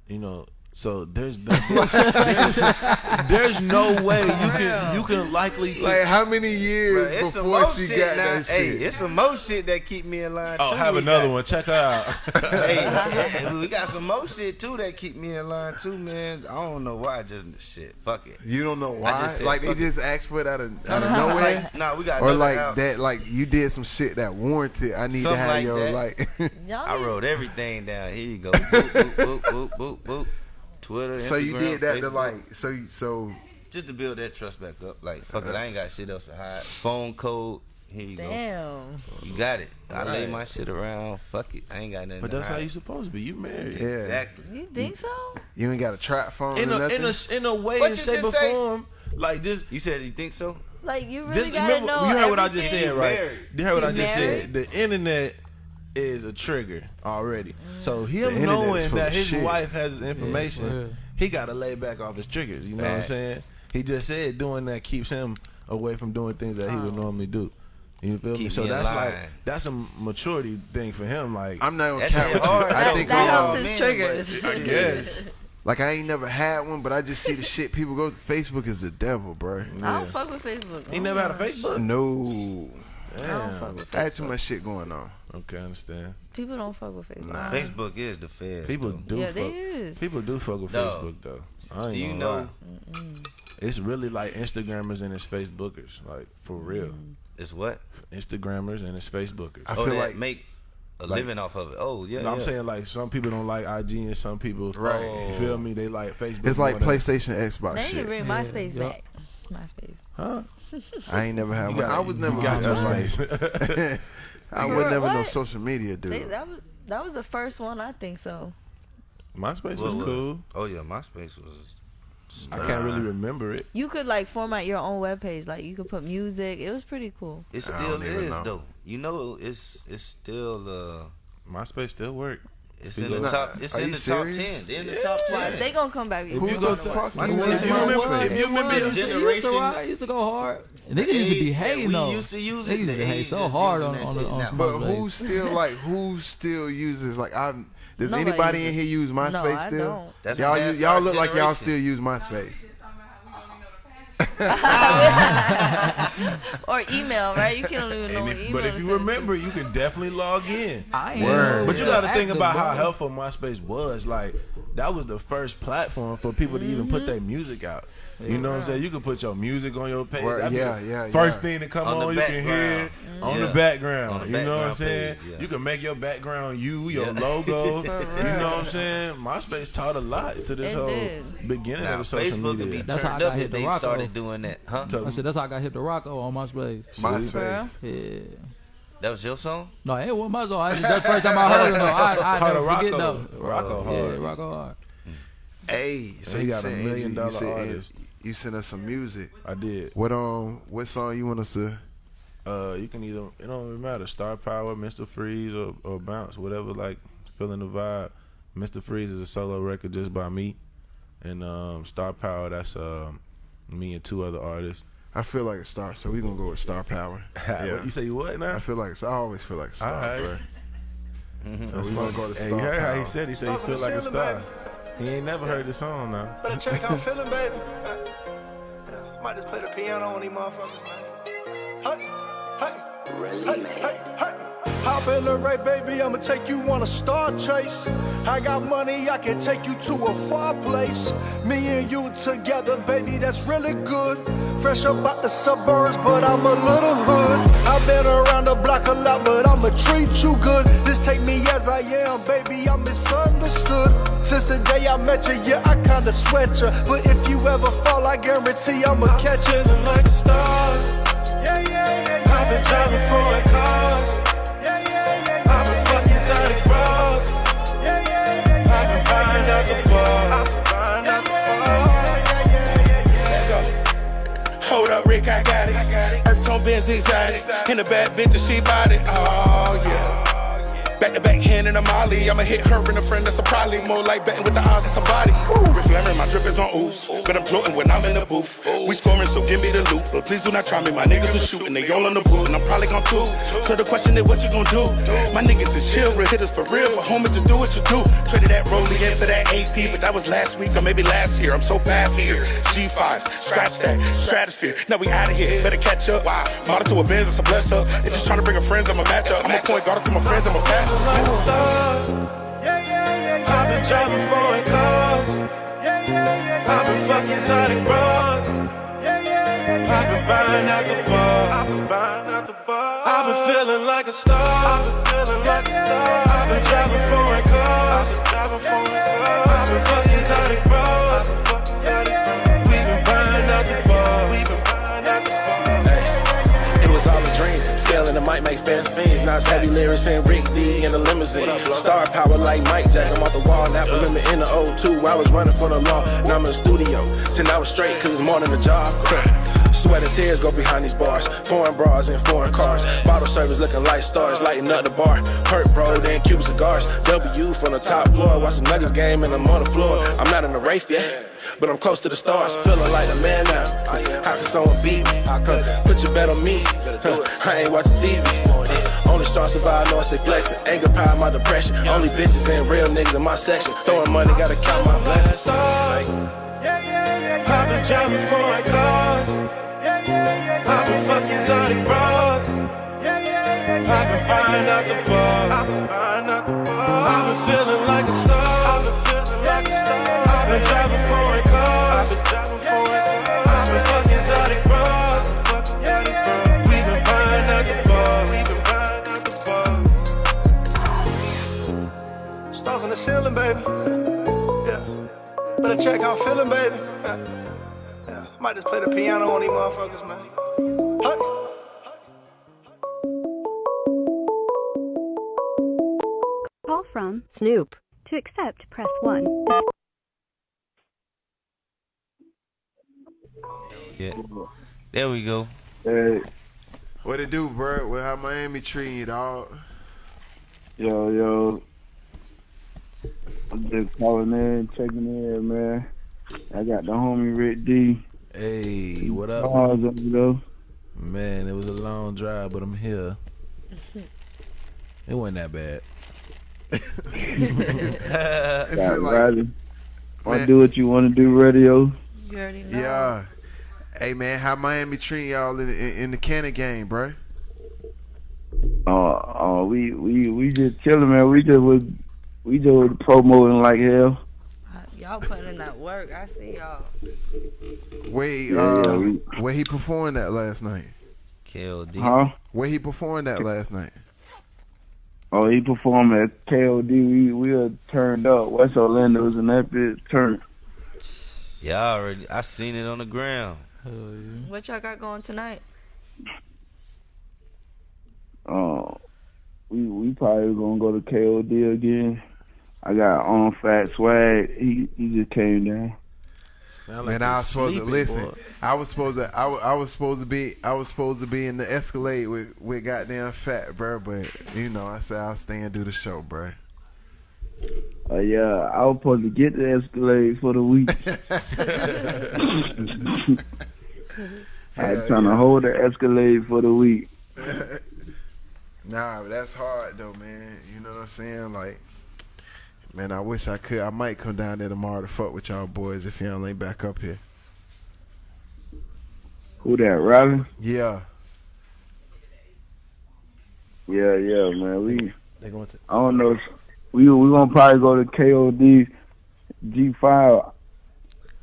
You know, so there's there's, there's no way you can you can likely to, Like how many years Bruh, it's before more she shit got now. that Hey, shit? it's some more shit that keep me in line. oh too. have We another got- one. Check her out. hey, hey, we got some more shit too that keep me in line too, man. I don't know why. Just shit. Fuck it. You don't know why? said like they fuck it. just asked for it out of, out of nowhere. Like, nah, we got or like out. that, like you did some shit that warranted. I need to have like your that. like. I wrote everything down. Here you go. Boop, boop, boop, boop, boop, boop. Twitter, so you did that to like so so just to build that trust back up. Like fuck it, uh-huh. I ain't got shit else to hide. Phone code. Here you go. Damn. You got it. I lay Right. my shit around. Fuck it. I ain't got nothing. But to that's how you supposed to be. You married. yeah. Exactly. You think so? You ain't got a trap phone In or a nothing. in a in a way What and shape or form, like just You said you think so? Like you really just gotta remember. know. You heard what I just said, right? married. You heard what You I just married? said. The internet is a trigger already. So The him knowing that his shit. wife has information, for real. he got to lay back off his triggers. You know Facts. what I'm saying? He just said doing that keeps him away from doing things that he would oh. normally do. You feel me? Keep So me in that's line. like that's a maturity thing for him. Like I'm not gonna That count with you. I That, think that helps all, his triggers. I guess. like I ain't never had one, but I just see the shit people go. Facebook is the devil, bro. I don't fuck with Facebook. He never had a Facebook. No, I don't fuck with I had too much shit going on. Okay, I understand. People don't fuck with Facebook. Nah. Facebook is the fed. People though. do Yeah, fuck. they is. People do fuck with No. Facebook though. I ain't Do you know. It's really like Instagrammers and it's Facebookers, like for real. Mm. it's what? Instagrammers and it's Facebookers. I oh, feel like make a Like- living off of it. Oh yeah. No, I'm saying like some people don't like IG and some people, Right. You feel me? They like Facebook. it's like more than- PlayStation, Xbox They need to bring MySpace yup. back. MySpace. Huh? I ain't never had You one. got- I was never got good your space. I You was were- never no social media They, dude. that was that was the first one. I think so. MySpace What was was- cool. Oh yeah, MySpace was. I can't really remember it. You could like format your own webpage. Like you could put music. It was pretty cool. It still don't is know. though. You know, it's it's still uh, MySpace still work. It's You in the go- top. It's in you the top ten. They're in the top Why ten. they gonna come back? If Who you the go fuck to, is if you MySpace? remember, if you remember, the used, to, used to generation- ride, used to go hard. Niggas used to be that hating we though. used to use they it, used to hate age so hard using on that on, shit on But who still like who still uses like I'm. does Nobody anybody in here use MySpace No, I still? don't. That's y'all y'all our look like y'all still use MySpace. Or email, right? You can't even know if, email. but if you send to. remember, you can definitely log in. I ain't Word. But you got to think about how helpful MySpace was. Like that was the first platform for people to even Mm-hmm. put their music out. You know what I'm saying? You can put your music on your page. Word, That'd yeah, yeah, First yeah. thing to come On on, the you can hear it background. on Yeah. the background. On the you know what I'm saying? page, yeah. You can make your background you, your Yeah. logo. you know what I'm saying? MySpace taught a lot to this It whole did. beginning Now of social Facebook would be media. That's how I turned got up hit if the they Rocco. started doing that, huh? I said that's how I got hit to Rocco on MySpace. MySpace. Yeah. That was your song. No, it wasn't my song. I- That's the first time I heard it. though. I, I Hard never to forget Rocco. though. Rocco Yeah, hard. Rocco hard. Hey, so he you got a million Andrew- dollar you sent, artist. You sent us some music. I did. What um what song you want us to Uh, you can either it don't really matter. Star Power, Mr. Freeze, or, or Bounce, whatever. Like feeling the vibe. Mr. Freeze is a solo record just by me, and um, Star Power that's um, me and two other artists. I feel like a star, so we gonna go with star power. You say you what now? I feel like I always feel like a star, Alright. bro. That's we gonna go to Hey, Star you heard how he said he said he feel like a star. He ain't never heard the song now. Better check how I'm feeling, baby. Might just play the piano on these motherfuckers, man. Hey, hey, hey, hey, hey. Hop in the right, baby, I'ma take you on a star chase. I got money, I can take you to a far place. Me and you together, baby, that's really good. Fresh up out the suburbs, but I'm a little hood. I've been around the block a lot, but I'ma treat you good. Just take me as I am, baby, I'm misunderstood. Since the day I met you, yeah, I kinda sweat you. But if you ever fall, I guarantee I'ma catch you. like a star. Yeah, yeah, yeah, yeah. I've been driving foreign cars. Yeah, yeah, yeah, I've been fucking exotic. Yeah, yeah, yeah, yeah. I've been buying out the bar. I've been buying out the bar. Hold up, Rick, I got it. Earth tone Benz exotic. And the bad bitch, she bought it. Oh, yeah. Back to back hand in a molly. I'ma hit her and a friend that's a probably more like betting with the odds of somebody. Reflamming, my drip is on ooze. But I'm floating when I'm in the booth. We scoring, so give me the loot. But please do not try me. My niggas are shooting, they all on the boot, and I'm probably gon' two. So the question is, what you gon' do? My niggas is chill, real hitters for real. But homie, to do what you do. Traded that rollie in for that AP, but that was last week or maybe last year. I'm so past here. G5, scratch that, stratosphere. Now we out of here, better catch up. Model to a Benz, it's a bless up. If you tryna bring a friends, I'ma match up. I'm a point guard to my friends, I'm a pass. Yeah, yeah, yeah, yeah. I've been driving foreign cars. I've been fucking exotic bras. I've been buying out the bar. I've been feeling like a star. I've been driving foreign cars. I've been fucking The make fast fiends. Now it's heavy lyrics and Rick D in the limousine. Star power like Mike Jack. I'm off the wall. Now limit in the O2. I was running for the law. Now I'm in the studio. Ten hours straight cause it's more than a job. Sweat and tears go behind these bars. Foreign bras and foreign cars. Bottle service looking like stars. Lighting up the bar. Hurt bro, then Cuban cigars. W from the top floor. Watch the Nuggets game and I'm on the floor. I'm not in the Wraith yet. But I'm close to the stars, feeling like a man now. How can someone beat me? Put your bet on me. I ain't watching TV. Uh, only stars survive, know I stay flexing. Anger power, my depression. Only bitches and real niggas in my section. Throwing money, gotta count my blessings. I've been driving foreign cars. I've been fucking exotic bras. I've been buying out the bar. I've been feeling like a star. I've been driving Better check how I'm feeling, baby. Yeah. Yeah. Might just play the piano on these motherfuckers, man. Hey. Call from Snoop. To accept, press 1. Yeah. There we go. Hey, What it do, bro? Well, how Miami treating you, dog? yo, yo. I'm just calling in, checking in, man. I got the homie Rick D. Hey, what up? Bars over there. Man, it was a long drive, but I'm here. It wasn't that bad. It's like, Riley. I Man. do what you want to do, radio. You already know. yeah. Hey, man, how Miami treating y'all in, in, in the Cannon game, bro? Uh, uh, we we we just chilling, man. We just was we just was promoting like hell. Y'all putting in that work. I see y'all. Where he, Yeah, uh, yeah, we- where he performed that last night? KOD. Huh? Where he performed that last night? Oh, he performed at KOD. We we were turned up. West Orlando was in that bitch turned. Yeah, I already. I seen it on the ground. What y'all got going tonight? Uh, we we probably gonna go to KOD again. I got on Fat Swag. He he just came down. Sound Man, they I was supposed to listen. boy. I was supposed to. I, I was supposed to be. I was supposed to be in the Escalade with with goddamn fat, bro. But you know, I said I'll stay and do the show, bro. Uh, yeah, I was supposed to get the Escalade for the week. I was trying to hold the Escalade for the week. Nah, that's hard though, man. You know what I'm saying? Like, man, I wish I could. I might come down there tomorrow to fuck with y'all boys if y'all ain't back up here. Who that, Robin? Yeah. Yeah, yeah, man. We They going to. I don't know. We we gonna probably go to KOD G5.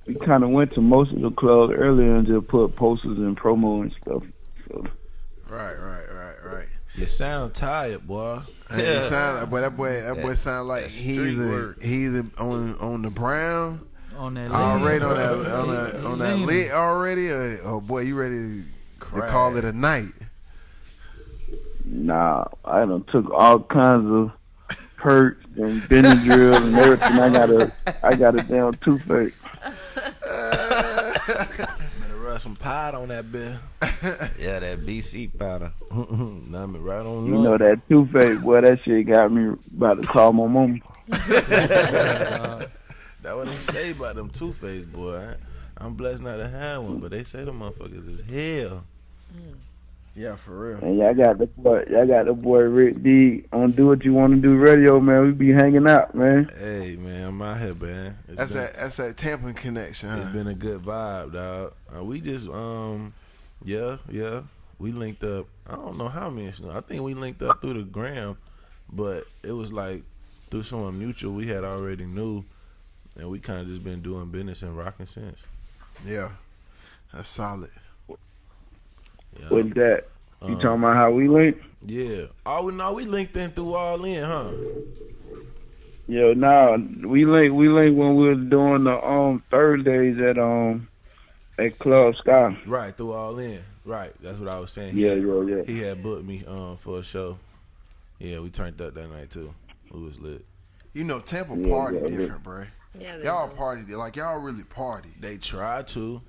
We kind of went to most of the clubs earlier and just put posters and promo and stuff. So Right, right, right, right. You sound tired, boy. And it sound like, boy, that boy, that boy That- sound like that he either he either on on the brown On that already on that on that on that lit already, or oh boy, you ready to, to call it a night? nah, I done took all kinds of perks and Benadryl and everything. I got a I got a damn toothache. Better rub some pot on that bit. Yeah, that BC powder. nah, me right on You know that toothache, boy. That shit got me about to call my mom. That what they say about them two face boy. I, I'm blessed not to have one, but they say the motherfuckers is hell. Mm. Yeah, for real. And y'all got the boy, y'all got the boy Rick D on Do What You Want to Do Radio, man. We be hanging out, man. Hey man, I'm out here, man. It's That's been, that that's that Tampa connection, huh? It's been a good vibe, dog. Uh, we just um, yeah, yeah. We linked up. I don't know how many. I think we linked up through the gram, but it was like through someone mutual we had already knew, and we kind of just been doing business and rocking since. Yeah, that's solid. Yeah. What's that? You Um, talking about how we linked? Yeah. Oh, we know we linked in through all in, huh? Yo, nah, we link we link when we was doing the um Thursdays at um at Club Sky. Right, through all in. Right, that's what I was saying. He Yeah, had- yeah, yeah. He had booked me um for a show. Yeah, we turned up that night too. It was lit. You know, Tampa Yeah, party yeah, yeah. different, bro. Yeah, Y'all do. party like y'all really party. They try to.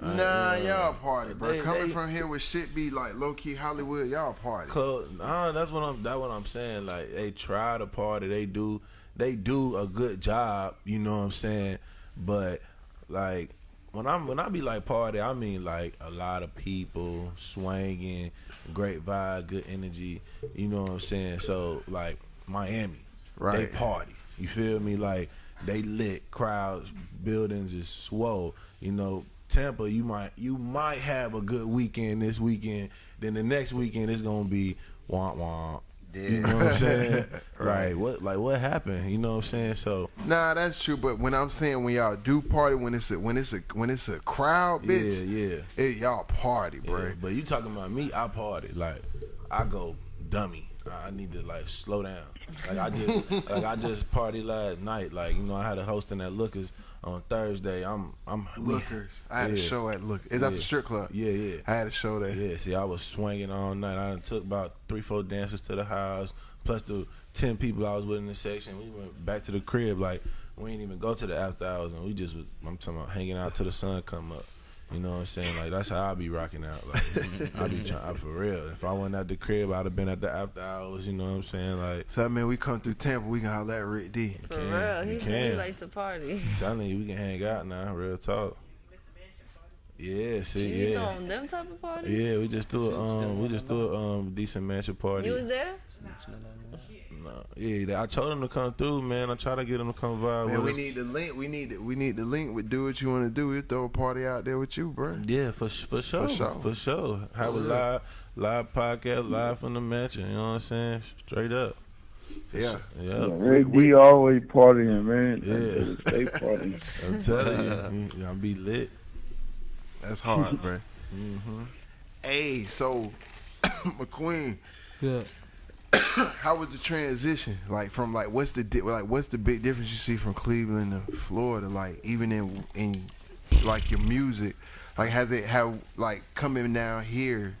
Nah, y'all party, bro. They- Coming they- from here with shit be like low key Hollywood, y'all party. Cause, nah, that's what I'm. That's what I'm saying. Like they try to party. They do. They do a good job. You know what I'm saying. But like when I'm when I be like party, I mean like a lot of people swinging, great vibe, good energy. You know what I'm saying. So like Miami, Right. They party. You feel me? Like they lit crowds, buildings is swole. You know, Tampa, you might you might have a good weekend this weekend. Then the next weekend it's gonna be womp womp. You know what I'm saying? Right. Like what like what happened? You know what I'm saying? So Nah, that's true. But when I'm saying when y'all do party, when it's a when it's a when it's a crowd, bitch, yeah, yeah. it, y'all party, bro. Yeah, but you talking about me? I party like I go dummy. I need to like slow down. Like I just like I just party last night. Like you know I had a host hosting at Lookers on Thursday. I'm I'm Lookers. I had a show at Look. Is that Yeah. a strip club? Yeah, yeah. I had a show there. Yeah, see, I was swinging all night. I took about three, four dancers to the house, plus the ten people I was with in the section. We went back to the crib. Like we ain't even go to the after hours, and we just was. I'm talking about hanging out till the sun come up. You know what I'm saying? Like that's how I be rocking out. Like I be trying for real. If I wasn't at the crib, I'd have been at the after hours. You know what I'm saying? Like So I mean, we come through Tampa, we can holler at Rick D. For can, real, you he, he can. like to party. telling you, we can hang out now. Real talk. Yeah, see, You yeah. throwing them type of parties? Yeah, we just threw a um, we just threw a um decent mansion party. You was there? No, yeah, I told him to come through, man. I try to get him to come vibe Man, with we us. need the link. We need the, we need the link with do what you want to do. We throw a party out there with you, bro. yeah, for for sure, for sure. sure, Have a live live podcast live from the mansion. You know what I'm saying? Straight up. Yeah. Yeah, We D always partying, man. Yeah. Stay partying. I'm telling you, y'all be lit. That's hard, bro. Mm-hmm. Hey, so McQueen, Yeah. how was the transition? Like from like what's the di- like what's the big difference you see from Cleveland to Florida? Like even in in like your music, like has it have like coming down here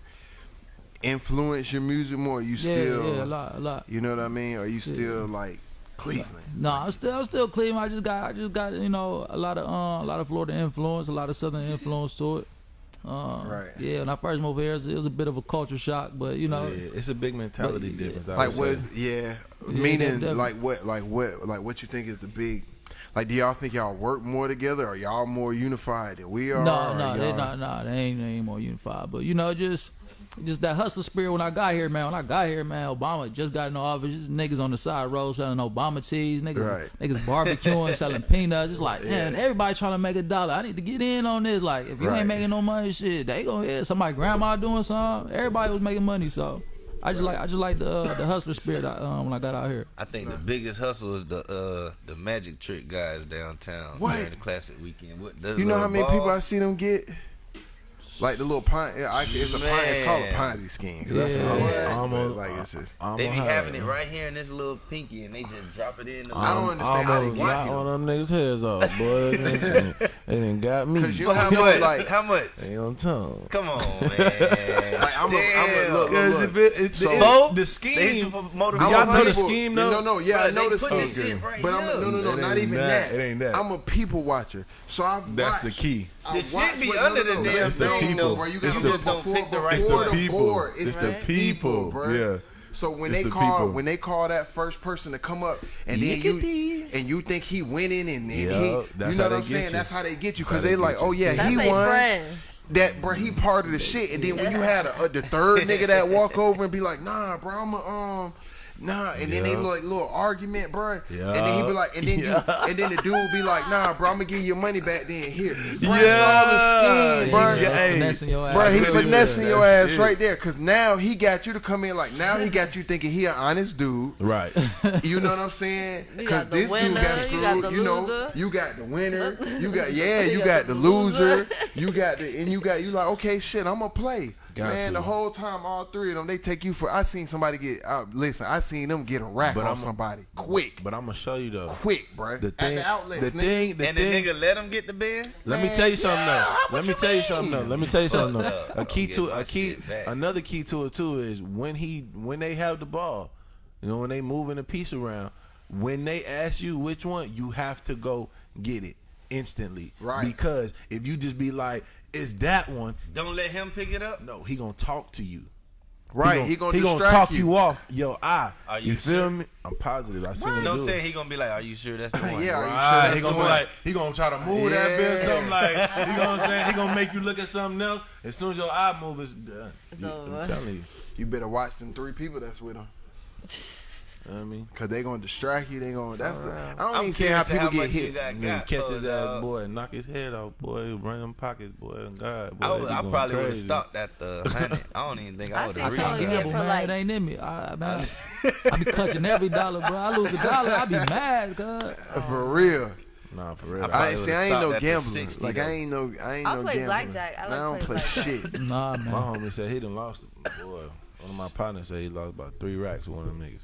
influence your music more? Or you Yeah, still yeah, a lot, a lot. You know what I mean? Are you still like Cleveland. No, I'm still I'm still Cleveland. I just got I just got you know a lot of uh, a lot of Florida influence, a lot of Southern influence to it. Uh, Right. Yeah, when I first moved here, it was, it was a bit of a culture shock, but you know, Yeah, it's a big mentality But- difference. I Like what? Yeah, Yeah, meaning definitely. like what? Like what? Like what you think is the big? Like, do y'all think y'all work more together? Are y'all more unified than we are? no, Or no, they y'all- not, no, they ain't, they ain't more unified. But you know, just just that hustler spirit when I got here, man. When I got here, man, Obama just got in the office. Just niggas on the side road selling Obama teas, niggas, Right. niggas barbecuing, selling peanuts. It's like, man, everybody trying to make a dollar. I need to get in on this. Like, if you Right. ain't making no money, shit, they gonna hit somebody grandma doing something. Everybody was making money, so. I just like I just like the uh, the hustler spirit I, um, when I got out here. I think the biggest hustle is the uh the magic trick guys downtown What? during the classic weekend. What You know how little many people I see them get? Like the little pine. I, it's a pine. It's called a Man. Ponzi scheme. 'cause that's Yeah. what it is. Almost- like it's just. I'm They be gonna having it right here in this little pinky, and they just drop it in. The I don't little- understand how they almost get got them. one of them niggas' heads off, boy. they, done- they got me. Cause you know how how much? like how much? Ain't on tongue. Come on, man. Like, I'm a- I'm a- Damn. look, look, look. if it, it, So- it- the scheme, you for motor Do I'm y'all a know the scheme, though? no, no, yeah, I know they the scheme. this shit right but I'm no, no, no, not even that. that. It ain't that. I'm a people watcher, so I. That's the key. I The shit be under the damn It's the thing, though. Bro, you gotta the- look don't before, pick the right before It's the the people. It's the people. bro. Yeah. So when It's they the call people. when they call that first person to come up and then you Yickety. and you think he winning and, and Yup, he, that's you know what I'm saying? you. That's how they get you because they they like, you. oh yeah, That's he won. friends. That bro, he part of the shit. And then when you had a, a, the third nigga that walk over and be like, nah, bro, I'm a um. Nah, and then they Yeah. like little argument, bro. And then he be like, and then you, and then the dude be like, nah, bro, I'm gonna give you your money back. Then here, bro, Yeah. it's all a scheme, bro. Yeah, hey. finessing your ass. Bro, he really finessing is. your ass it. right there, cause now he got you to come in like now he got you thinking he an honest dude. Right. You know what I'm saying? Cause this winner, dude got you screwed. got You know, loser. you got the winner. You got yeah, You you got got the the loser. loser. You got the and you got you like okay, shit, I'm gonna play. Got Man, to. the whole time, all three of them, they take you for. I seen somebody get. Uh, listen, I seen them get a rack But on I'm a- somebody quick, But I'm gonna show you though. quick, bro. The At thing, the outlets, the nigga. thing, the and the nigga let him get the bed. Let me tell you something yeah, though. what Let me you tell you something though. Let me tell you something though. A key to my a key, another key to it too is when he when they have the ball. You know when they moving the piece around. When they ask you which one, you have to go get it instantly. Right. Because if you just be like, "It's that one," Don't let him pick it up. no, he gonna talk to you. Right, he gonna he gonna distract talk you. you off your eye. Are you, you feel sure? me? I'm positive. I seen him Don't do say it. he gonna be like, "Are you sure that's the one?" Yeah, are you sure Right, he gonna be one? like, he gonna try to move that bitch, something like, you know what I'm saying? He gonna make you look at something else. As soon as your eye move, it's done. It's You- I'm telling you. You better watch them three people that's with him. You know what I mean? Cause they gonna distract you. They gonna. That's the. I don't I'm even see how people how get much you hit. got Nigga got catch his ass, boy, and knock his head off, boy. Run them pockets, boy. And God, boy. I, would, I probably would have stopped at the hundred. I don't even think I I would have some reached of you that. get for man, like- it ain't in me. I, man, I be clutching every dollar, bro. I lose a dollar, I be mad, cuz. Uh, for real. Nah, for real. I I ain't see. I ain't no stopped at the gambler. 60 Like though. I ain't no. I ain't I no play gambler. blackjack. I like don't play play shit. Nah, man. my homie said he done lost. Boy, one of my partners said he lost about three racks with one of them niggas.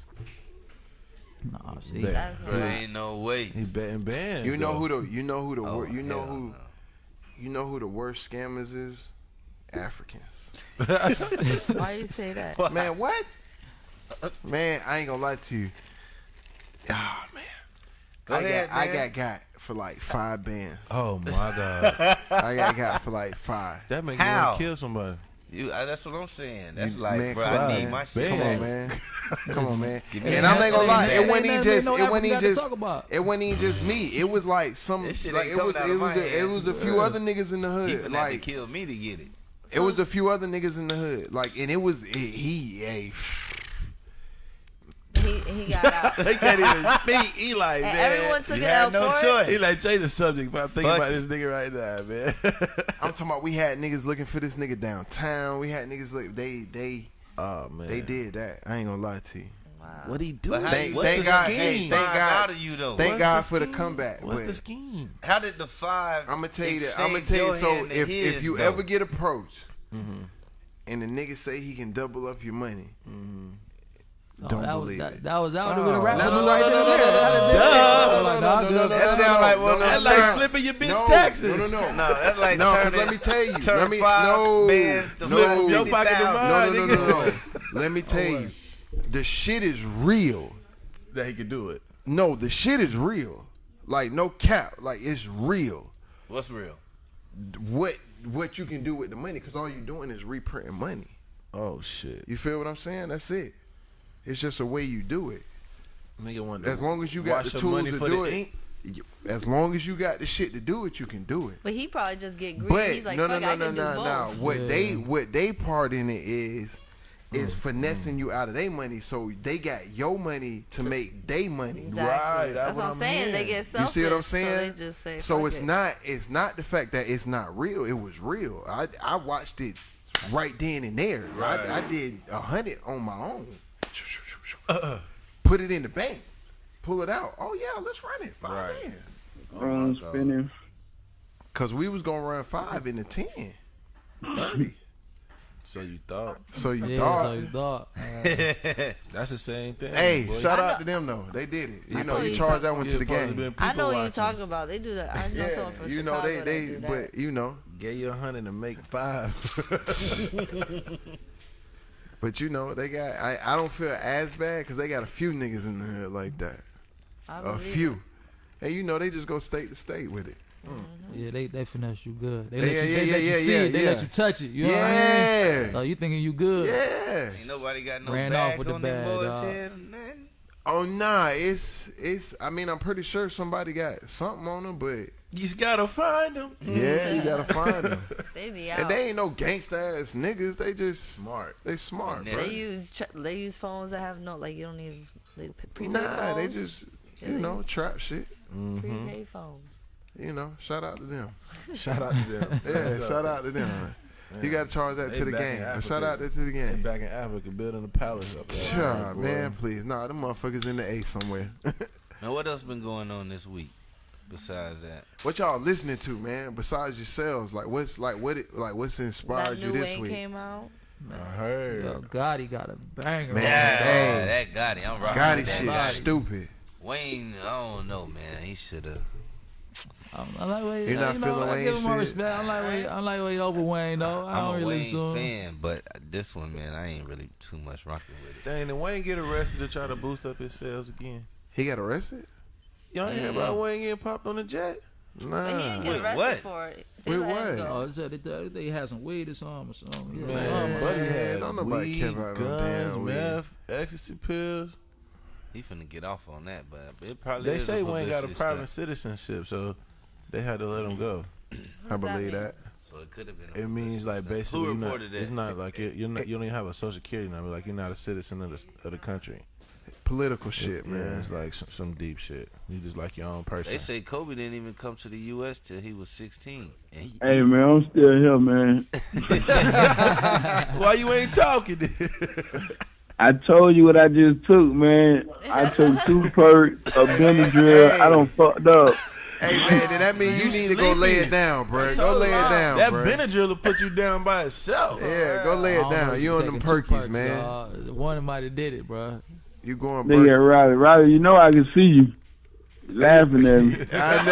Nah, see. Bet. That's Bro, ain't no way. He betting bands. You know though. who the. You know who the. Oh, wor- you know hell who. no. You know who the worst scammers is? Africans. Why you say that? Man, what? Man, I ain't gonna lie to you. Ah man. Go I ahead, got I man. got got for like five bands. Oh my god, I got got for like five. that make you How? want to kill somebody. You, uh, that's what I'm saying. That's You- like, man, bro, come I on, need man. my shit. Come Bang. on, man. Come on, man. Give And. I'm not gonna lie, it wasn't even just ain't it no wasn't even just to talk about. it wasn't even just me. It was like some shit like it was it was a, it was a few other niggas in the He hood. finna have to Like kill me to get it. it was a few other niggas in the hood. Like and it was he hey He he got out. They can't even speak. He like, And man. everyone took You it had out no for choice. He like change the subject, but I'm thinking Fuck about it. this nigga right now, man. I'm talking about we had niggas looking for this nigga downtown. We had niggas look they they oh man, they did that. I ain't gonna lie to you. Wow. What he do? Thank- you- What's thank the God- scheme? hey, thank Find God- out of you though. Thank What's God the for the comeback. What's but- the scheme? How did the five? I'm gonna tell you that. I'm gonna tell you. So hand to if if you though? ever get approached, Mm-hmm. and the nigga say he can double up your money, Oh, don't that believe that, it. that was that was Oh. with a rap No, no, no, right no, there. no, no, no, that- that- That sound like one of That's like flipping your bitch taxes. No, no, no. No, that's like No, turning, because let me tell you. Let me no, no, flip Your pocket to 50,000. mine. no, no, no, no, no. Let me tell you, the shit is real. That he could do it. No, the shit is real. Like no cap. Like it's real. What's real? What what you can do with the money? Because all you're doing is reprinting money. Oh shit. You feel what I'm saying? That's it. It's just a way you do it. Nigga want As long as you got the tools money to for do it. ink. As long as you got the shit to do it, you can do it. But he probably just get greedy. But He's like, no, no, fuck, no, I no, can do no, no. What Yeah. they what they part in it is mm-hmm. is finessing mm-hmm. you out of their money, so they got your money to make their money. Exactly. Right, that's That's what what I'm I'm saying. They hearing. get You see what I'm So saying? they just say, So it's it. not it's not the fact that it's not real. It was real. I I watched it right then and there. I, I did a hundred on my own. Put it in the bank. Pull it out. Oh yeah, let's run it. Five Right. hands. Oh, run spinning. Cause we was gonna run five in the ten. Thirty. So you thought So you Yeah, thought. so you thought. that's the same thing. Hey, boy. shout out to them though. They did it. You I know, know you you charge talk- that one to the game. I know what you're talking about. They do that. I know Yeah, someone from you know Chicago they that they but you know, Get you a hundred and make five. but you know they got. I I don't feel as bad because they got a few niggas in the hood like that. I A believe few. it. And you know they just go state to state with it. Mm-hmm. Yeah, they they finesse you good. They Yeah, let you, yeah, they yeah, let you yeah, see yeah, it. They let you touch it. You know what I mean? Yeah. So you thinking you good? Yeah. Ain't nobody got no Ran bag off with the on them bag, boys' head or. Oh nah, it's it's. I mean, I'm pretty sure somebody got something on them, but you just gotta find them. yeah, you gotta mm-hmm. find them. They be out. And they ain't no gangsta ass niggas. They just Smart. they smart, Finesse. bro. They use tr- they use phones that have no like you don't need they prepaid Nah, phones. they just Yeah, you they- know trap shit. prepaid mm-hmm. phones. You know, shout out to them. Shout out to them. Yeah, shout out to them. You got to charge that They to the back in game. Africa. Shout out that to the They game. back in Africa building a palace up there. Sure, man, please. Nah, them motherfuckers in the A somewhere. Now, what else been going on this week besides that? what y'all listening to, man? Besides yourselves, like what's like what it like what's inspired That you this Wayne week? came out. I heard. Yo, Gotti got a banger. Man, on hey. that Gotti, I'm rocking Gotti with that shit, Gotti. stupid. Wayne, I don't know, man. He should have. I'm, I like way, You're not you know, feeling I give him my shit? respect. I like way, I like way over Wayne though. I I'm don't a really Wayne listen to him. fan, but this one, man, I ain't really too much rocking with it. Dang, did Wayne get arrested to try to boost up his sales again? He got arrested? Y'all ain't hear about Wayne getting popped on the jet? But he Nah. didn't get Wait, arrested what? for it. They Wait, let him what? go. Oh, they said they, thought they had some weed or something or something. Yeah, Man, something. buddy man, had don't nobody weed, care about no guns, damn weed. meth, ecstasy pills. He finna get off on that, but it probably. They is say a Wayne got a publicity private stunt. citizenship, so they had to let him go. I believe that. So it could have been. a It means like basically, you're not, reported that? it's not like it, you're not, you don't even have a social security number. Like you're not a citizen of the of the country. Political shit, yeah, man. it's like some, some deep shit. You just like your own person. They say Kobe didn't even come to the U.S. till he was 16. He, Hey man, I'm still here, man. Why you ain't talking? then? I told you what I just took, man. I took two perks, a Benadryl. I don't fucked up. Hey man, then that mean you, You need to go lay it down, bro. Go lay it down, that bro. Benadryl will put you down by itself. Yeah, go lay it down. You on taking them perkies, perks, man. dawg. One might have did it, bro. You going Nigga, Burger? Riley, Riley, you know I can see you laughing at me. I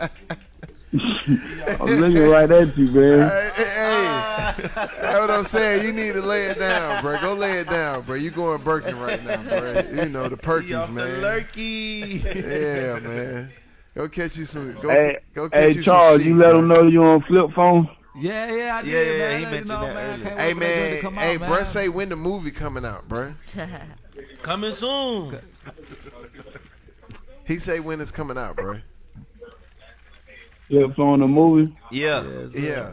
know. I'm looking right at you, man. hey, hey, hey. that's what I'm saying. You need to lay it down, bro. Go lay it down, bro. You going Birkin right now, bro. You know the He perkies, off the man. lurky. Yeah, man. Go catch you some. Go, Hey, go catch hey, you Charles, some you let bro. them know you on flip phone. Yeah, yeah, I did, Yeah, yeah, man. he Let you mentioned know, that man. Earlier. Hey wait for that shit man, come hey, out, bro, man. say when the movie coming out, bro. Coming soon. He say when it's coming out, bro. Flip phone the movie. yeah, Yes, sir. Yeah.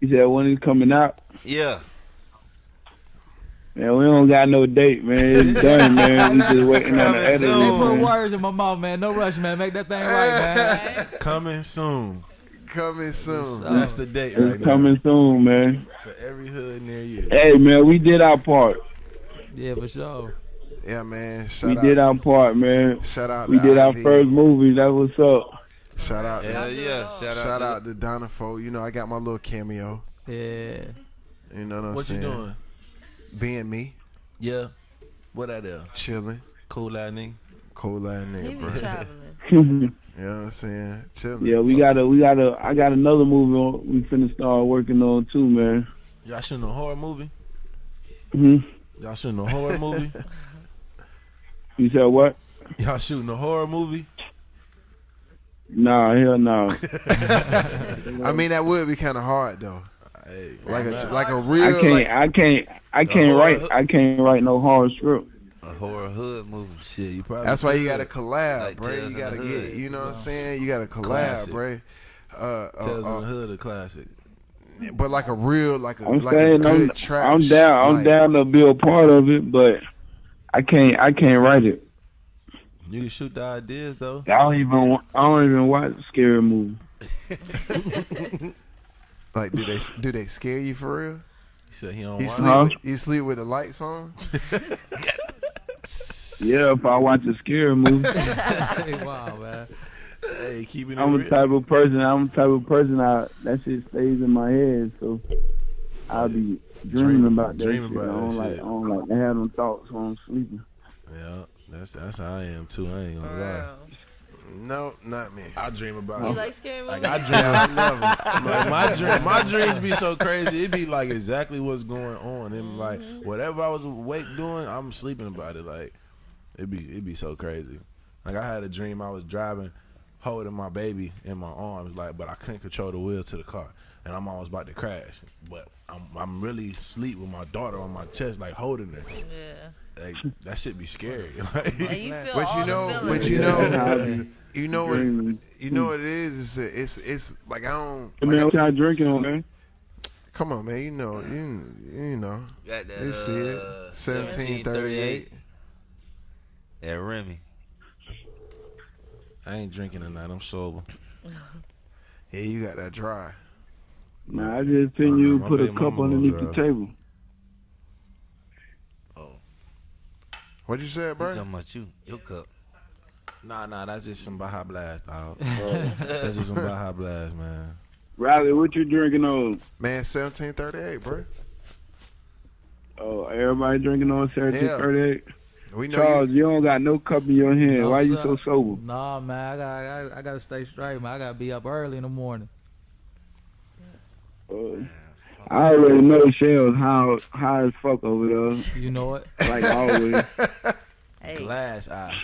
He said when it's coming out. yeah. Man, we don't got no date, man. It's done, man. We just waiting on the Coming editing. They put soon. words in my mouth, man. No rush, man. Make that thing right, man. Coming soon. Coming soon. That's the date right It's now coming soon, man. for every hood near you. Hey, man, we did our part. Yeah, for sure. Yeah, man. Shout We out. did our part, man. Shout out. We to did our first movie. That was up. Shout out. Hell to, yeah. Shout out. shout to out to Donna Fo. You know, I got my little cameo. Yeah. You know what I'm What you saying? doing? Being me, Yeah. What I do? chilling, Cool out nigga. cool ass He nigga, be bro. traveling. You know what I'm saying? Chilling. yeah, we got a, we got a, I got another movie on, we finna start working on too, man. Y'all shooting a horror movie? hmm Y'all shooting a horror movie? You said what? Y'all shooting a horror movie? Nah, hell no. I mean, that would be kind of hard though. Hey, Like a like a I real. I can't. Like, I can't. I can't horror- write. I can't write no horror script. A horror hood movie. shit, you probably. that's why you got to collab, Like bro. You got to get. You know what I'm saying? You got to collab, Classic. bro. Uh, uh, Tales uh, in the Hood, a classic. but like a real, like a I'm like a saying I'm. good trap. I'm down. I'm like- down to be a part of it, but I can't. I can't write it. You can shoot the ideas though. I don't even. wa- I don't even watch scary movies. Like, do they do they scare you for real? He said he don't You sleep Huh? with, you sleep with the lights on? Yeah, if I watch a scary movie, Hey, wow, man. Hey, keeping it I'm real. the type of person. I'm the type of person. I that shit stays in my head, so I'll be dreaming Dream- about that dreaming shit. about I don't like. shit. I don't like to have them thoughts when I'm sleeping. Yeah, that's that's how I am too. I ain't gonna lie. Real. No, not me. I dream about. You like scary movies? Like I dream, like my dream, my dreams be so crazy. It be like exactly what's going on, and mm-hmm. like whatever I was awake doing, I'm sleeping about it. Like it be, it be so crazy. Like I had a dream I was driving, holding my baby in my arms, like but I couldn't control the wheel to the car, and I'm almost about to crash. But I'm, I'm really asleep with my daughter on my chest, like holding her. yeah. Like that should be scary. Like, you But you know, the but you know, you know what, you know what it is. It's it's it's like I don't. Hey, man, Like, what y'all drinking on, man? come on, man. You know, you you know. Got that, You see it. uh, 1738. Yeah, Remy. I ain't drinking tonight. I'm sober. Yeah, you got that dry. Nah, I just seen Uh, you put a cup underneath the table. What you said, We bro? talking about you. Your cup. Nah, nah, that's just some Baja Blast, dog. that's just some Baja Blast, man. Riley, what you drinking on? Man, 1738, bro. Oh, everybody drinking on Saturday Yeah. 38. We know Charles, you. you don't got no cup in your hand. No, Why you so sober? Nah, man, I got, I got, I gotta stay straight, man. I gotta be up early in the morning. Uh, I already know Shell's high, high as fuck over there, You know it. like always. Hey, Glass eye.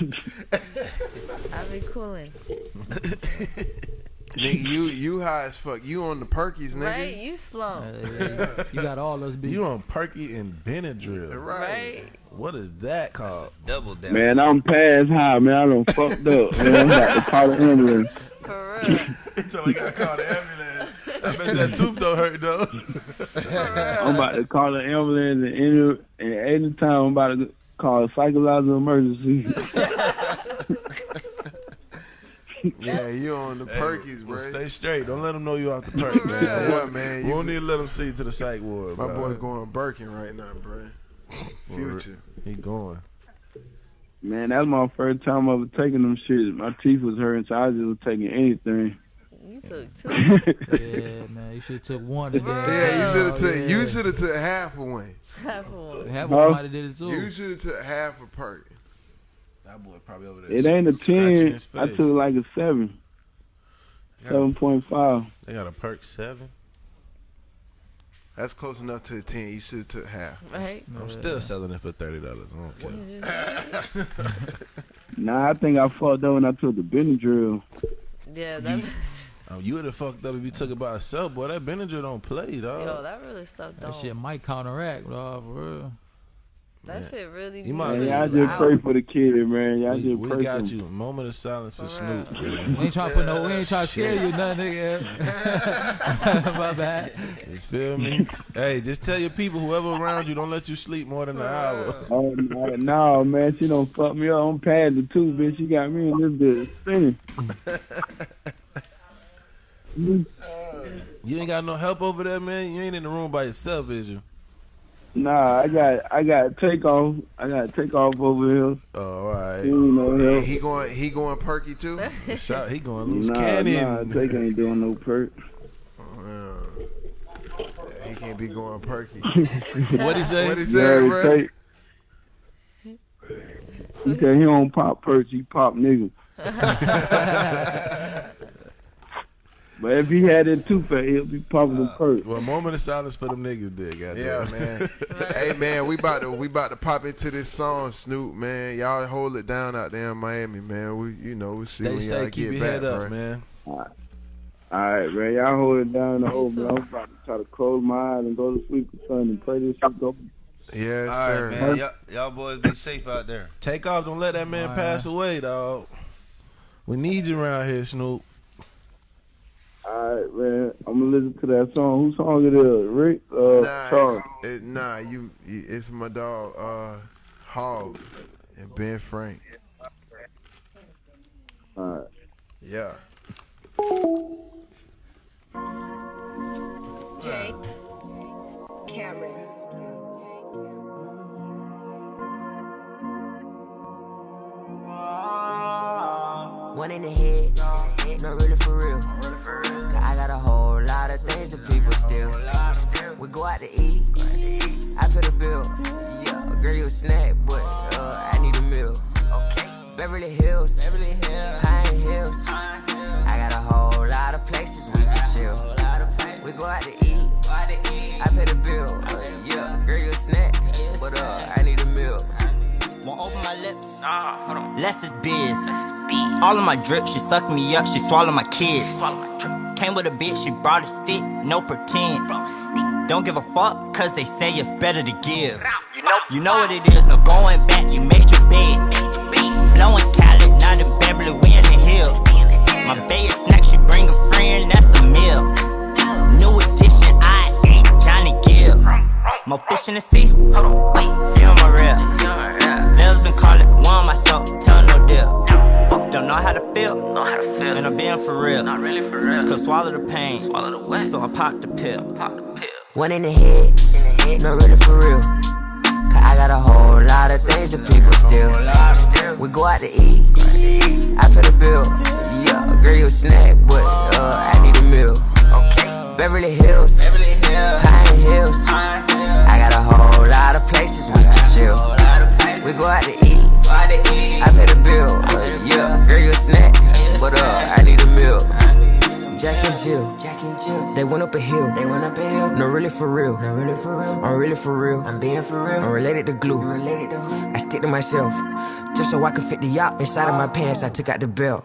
I be cooling. Nigga, you you high as fuck. You on the perkies, nigga. Right? You slow. Uh, you got all those beat. You on Perky and Benadryl. Right? What is that called? Double down. Man, I'm past high, man. I done fucked up. Man, I'm about to call the ambulance. For real. Until we got called the ambulance. I bet that tooth don't hurt though. I'm about to call the ambulance and any, and any time I'm about to call a psychological emergency. Yeah, you on the perkies, bro. Well, stay straight. Don't let them know you off the perk, man. What, man? We You, don't need to let them see you to the psych ward. my bro. boy going Birkin right now, bro. Future. He going. Man, that's my first time ever taking them shit. My teeth was hurting, so I just was taking anything. You took two. Yeah, man. You should have took one today. Yeah, you oh, should have took. yeah. You should have took half of one. Half of one. Have Huh? one might have did it too. You should have took half a perk. That boy probably over there. It ain't a scratching ten. I took like a seven, seven point five. They got a perk seven. That's close enough to a ten. You should have took half. Right? I'm still selling it for thirty dollars. I don't care. Nah, I think I fucked up when I took the Benadryl. Yeah, that, Um, you would have fucked up if you took it by itself, boy. That Benadryl don't play, dog. yo, that really stuff that don't. shit might counteract, dog, for real. That shit really You might- Man, y'all just pray for the kid, man. Y'all we just we pray got for you. Moment of silence for, For Snoop. We ain't trying to put no, we ain't trying to scare you, nothing, nigga. My bad. You feel me? hey, just tell your people, whoever around you, don't let you sleep more than an hour. Oh no, no, man, she don't fuck me up. I'm past the two, bitch. She got me in this bitch spinning. You ain't got no help over there, man. You ain't in the room by yourself, is you? Nah, I got, I got take off. I got take off over here. Oh, all right. You know, Yeah, help. he going. He going perky too. Shot, he going loose Nah, cannon. nah, take ain't doing no perk. Yeah. Yeah, he can't be going perky. What he say? What he You said, already bro? take. He said he don't pop perks, he pop niggas. But if he had it too fat, he'll be popping the uh, perk. Well, moment of silence for them niggas did, goddamn. Yeah, man. hey, man, we about to we about to pop into this song, Snoop, man. Y'all hold it down out there in Miami, man. We, you know, we see Stay when y'all keep get back, head up, bro. man. All right, man. Y'all hold it down the whole man. I'm about to try to close my eyes and go to sleep or something and pray this shit go. Yes, All sir. man. Y'all, y'all boys be safe out there. Take off, don't let that man All right. pass away, dog. We need you around here, Snoop. All right, man. I'm gonna listen to that song. Whose song it is? Rick? Uh, Nah, Charles. it's, it, nah, you, you, it's my dog, uh, Hog and Ben Frank. All right. Yeah. Jay Cameron. One in the head, not really for real. Cause I got a whole lot of things that people steal. We go out to eat, I pay the bill. Yeah, girl, you a snack, but uh, I need a meal. Beverly Hills, Pine Hills. I got a whole lot of places we can chill. We go out to eat, I pay the bill. Yeah, girl, you a snack, but uh, I. Won't open my lips. Less is biz. All of my drip, she suck me up, she swallow my kids. Came with a bitch, she brought a stick, no pretend. Don't give a fuck, cause they say it's better to give. You know what it is, no going back, you made your bed. Blowing Cali, not in Beverly, we in the hill. My bae is snack, she bring a friend, that's a meal. More fish in the sea, feel my rep. Nels been calling, one myself, tell no deal. Don't know how to feel, and I'm being for real. Not really for real. Cause swallow the pain, swallow the wet. so I pop the pill. One in the head, not really for real. Cause I got a whole lot of things that people steal. We go out to eat, I pay the bill. Yeah, girl, you a snack, but uh, I need a meal. Beverly Hills, Pine Hills. I got a whole lot of places we can chill. We go out to eat, I pay the bill. Yeah, girl, you a snack, but uh, I need a meal. Jack and Jill, Jack and Jill. They went up a hill, they went up a hill. No, really for real, no, really for real. I'm really for real, I'm being for real. I'm related to glue, I'm related to who? I stick to myself, just so I can fit the yacht inside of my pants. I took out the belt,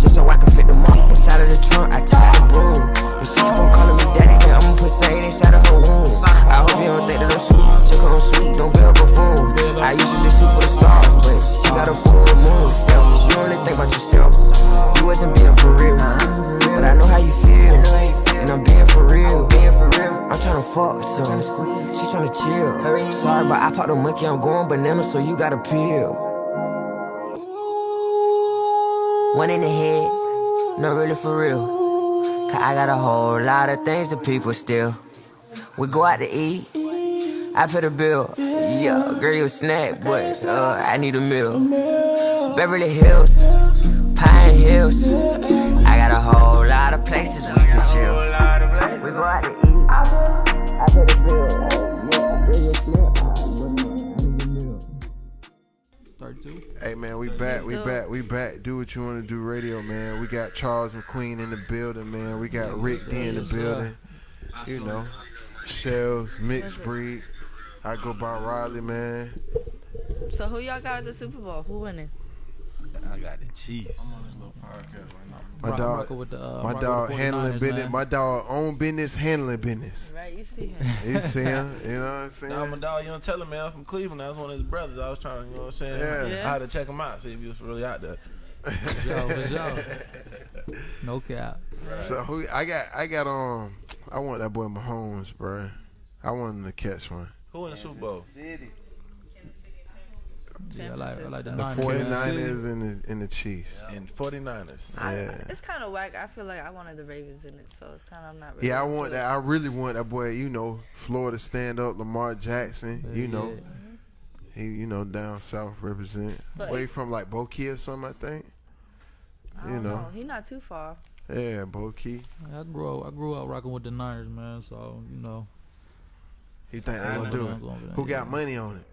just so I can fit the mop inside of the trunk. I took out the broom. She keep on calling me daddy, then I'ma put sand inside of her womb. I hope you don't think that I'm sweet, chick on sweet, don't be a buffoon. I usually shoot for the stars, but she got a full moon. Selfish, you only think about yourself. You wasn't being for real, but I know how you feel, and I'm being for real. I'm tryna fuck some, she tryna chill. Sorry, but I popped a monkey, I'm going banana, so you gotta peel. One in the head, not really for real. Cause I got a whole lot of things that people steal. We go out to eat, I pay the bill. Yeah, girl, you a snack, but uh, I need a meal. Beverly Hills, Pine Hills. I got a whole lot of places we can chill. We go out to eat, I pay the bill. Yeah, girl, you a snack, 32. Hey man, we back, we back, we back. Do what you want to do, radio man. We got Charles McQueen in the building, man. We got Rick D in the building. You know, Shells, mixed breed. I go by Riley, man. So who y'all got at the Super Bowl? Who winning? I got the Chiefs. My dog, with the, uh, my rocking dog with the handling 49ers, business. man. My dog own business, handling business. Right, you see him. You see him? You know what I'm saying? Nah, my dog, you don't tell him, man. I'm from Cleveland. I was one of his brothers. I was trying, to, you know what I'm saying? Yeah. Yeah. I had to check him out, see if he was really out there. Yo, for sure. No cap. So who I got? I got um. I want that boy Mahomes, bro. I want him to catch one. Who in the Super Bowl? Yeah, I like, I like the The Niners. 49ers and the and the Chiefs. And 49ers. I, Yeah. It's kind of whack. I feel like I wanted the Ravens in it, so it's kind of I'm not. Really Yeah, I into want it. that. I really want that boy. You know, Florida stand up, Lamar Jackson. You know, he you know down south represent. But- Way from like Boki or something, I think. I You don't know, know. He not too far. yeah, Boki. I grew up, I grew up rocking with the Niners, man. So you know, He think they I gonna know do they're it? gonna do it, Who got money on it?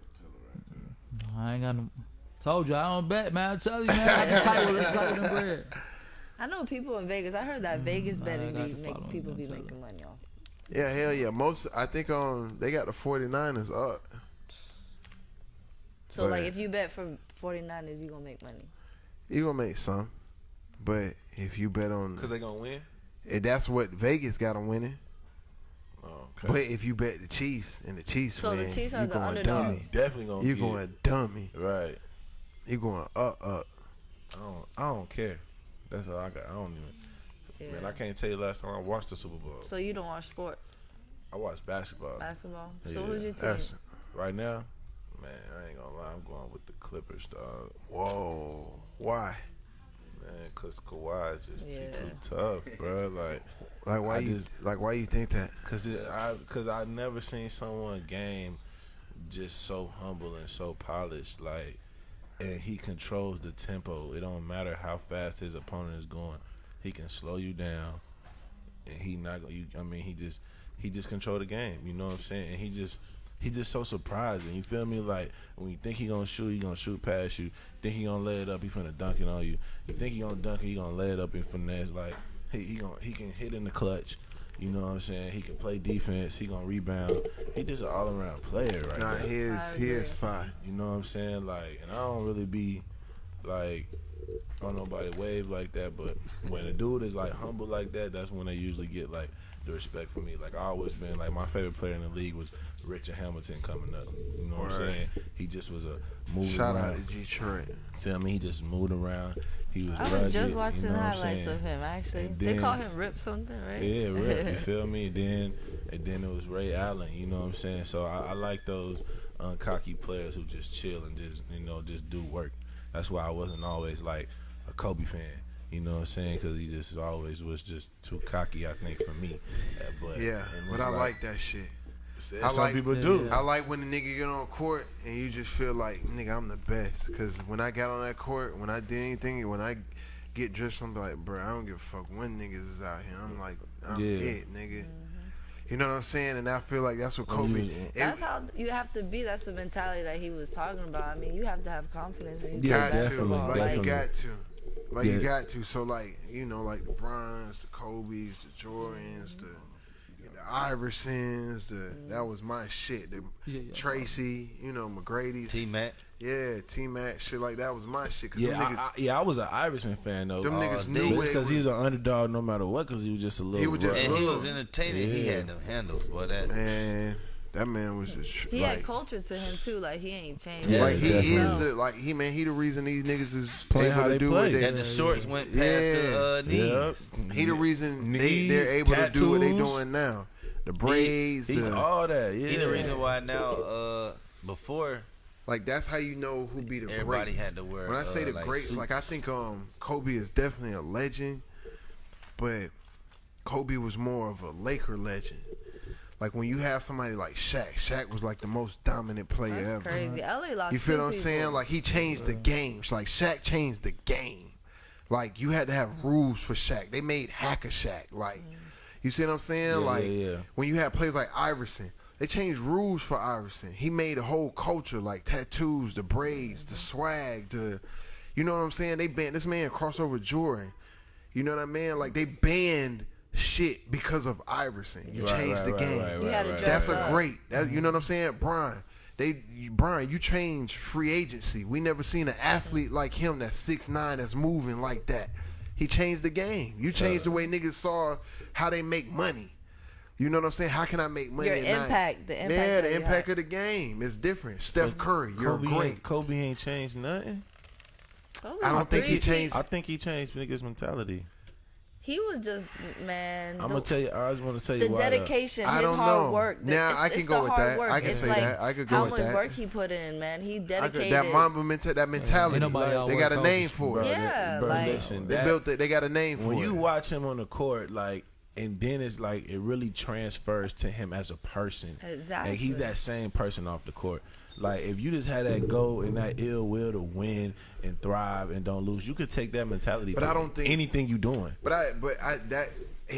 I ain't got no. Told you I don't bet, man. I tell you, man. I can tight with it, them bread. I know people in Vegas. I heard that Vegas betting I be got to make follow people be on Twitter. making money off. Yeah, hell yeah. Most I think um they got the 49ers up. So But- like, if you bet for 49ers, you gonna make money. You gonna make some, but if you bet on Because they going to win? Eh, that's what Vegas got them winning. Oh, But if you bet the Chiefs and the Chiefs So the win, Chiefs are you the going underdog. dummy. Definitely going to You going dummy. Right. You're going up up. I don't, I don't care. That's all I got. I don't even. Man, I can't tell you last time I watched the Super Bowl. So you don't watch sports, I watch basketball. basketball. So Yeah. who's your team? That's- Right now, man, I ain't gonna lie. I'm going with the Clippers, dog. Whoa. Why? Man, cause Kawhi is just Yeah. too tough, bro. Like, Like why I you just- like why you think that? Cause it, I, cause I never seen someone game just so humble and so polished. Like, and he controls the tempo. It don't matter how fast his opponent is going. He can slow you down, and he not. gonna- You, I mean, he just he just control the game. You know what I'm saying? And he just he just so surprising. You feel me? Like when you think he gonna shoot, he gonna shoot past you. Think he gonna lay it up, he finna dunk it on you. You think he gonna dunk it, he gonna lay it up and finesse. Like he he gonna he can hit in the clutch. You know what I'm saying? He can play defense. He gonna rebound. He just an all around player right Nah, now. he is he is fine. You know what I'm saying? Like, and I don't really be like on nobody wave like that, but when a dude is like humble like that, that's when they usually get like the respect for me. Like I always been like my favorite player in the league was Richard Hamilton coming up. You know what I'm saying? He just was a moving Shout around. out to Detroit. Feel me? He just moved around. He was. I was rugged, just you watching know highlights saying? of him. Actually, And they then- call him Rip something, right? Yeah, Rip. You feel me? And then and then it was Ray Allen. You know what I'm saying? So I, I like those uncocky players who just chill and just you know just do work. That's why I wasn't always like a Kobe fan. You know what I'm saying? Because he just always was just too cocky. I think for me. Uh, But Yeah, but it's I like that shit. Some people do. I like when the nigga get on court and you just feel like, nigga, I'm the best. Cause when I got on that court, when I did anything, when I get dressed, I'm like, bro, I don't give a fuck when niggas is out here. I'm like, I'm Yeah. it, nigga. Mm-hmm. You know what I'm saying? And I feel like that's what When Kobe. you- it- That's how you have to be. That's the mentality that he was talking about. I mean, you have to have confidence when you got play to, basketball. like you got to, like you got to. So like you know, like the Bryans, the Kobe's, the Jordans, the the Iversons, the that was my shit. The Yeah, yeah. Tracy, you know, McGrady, T Mac. yeah, T Mac, shit like that was my shit. Cause Yeah, them niggas, I, I, yeah, I was an Iverson fan though. Them all niggas knew But what it because was. he's an underdog no matter what. Because he was just a little. He was just rough. And he was entertaining. He had them handles, boy. That man, that man was just he like, had culture to him too. Like he ain't changed. Yeah, like he definitely. is the, like he man, he the reason these niggas is Playing able how to they do play. what they. and the shorts went past Yeah. the uh, knees. Yep. He the reason they, Knees, they're able to do what they tattoos. doing now. The braids, He's the, all that. Yeah. He the reason why now. Uh, before Like that's how you know who be the Everybody greats. had to wear, When I say uh, the like, greats, like I think um Kobe is definitely a legend, but Kobe was more of a Laker legend. Like when you have somebody like Shaq, Shaq was like the most dominant player That's ever. crazy. LA lost. You feel what I'm saying? Like he changed the game. Like Shaq changed the game. Like you had to have rules for Shaq. They made Hack-a-Shaq. Like mm-hmm. you see what I'm saying? Yeah, like yeah, yeah. when you have players like Iverson, they changed rules for Iverson. He made a whole culture like tattoos, the braids, the mm-hmm. swag, the you know what I'm saying? They banned this man crossover Jordan. You know what I mean? Like they banned shit because of Iverson. You Right, changed right, the right, game. right, You had to right, That's a great. That's, you mm-hmm. know what I'm saying, Brian. They, you, Brian, you changed free agency. We never seen an athlete like him that's six nine that's moving like that. He changed the game. You changed the way niggas saw how they make money. You know what I'm saying? How can I make money? Your at night? impact, the impact yeah, the impact had. of the game is different. Steph Curry, you're Kobe great. Ain't, Kobe ain't changed nothing. Those I don't think he changed. I think he changed niggas' mentality. He was just man. I'm the- gonna tell you. I just want to tell you the why. though. dedication, I his don't hard know. work. the- Now, it's- I can go with hard that. Work. I can it's say like that. I could go with that. how with much work he put in, man. He I could- dedicated. that Mamba mental, that mentality. Ain't like, they got a name for it. Yeah, bro, like- listen, They that- built it. They got a name for when it. you watch him on the court, like, and then it's like it really transfers to him as a person. Exactly. Like he's that same person off the court. Like if you just had that goal and that ill will to win and thrive and don't lose, you could take that mentality. But to I don't think- anything you're doing. But I, but I that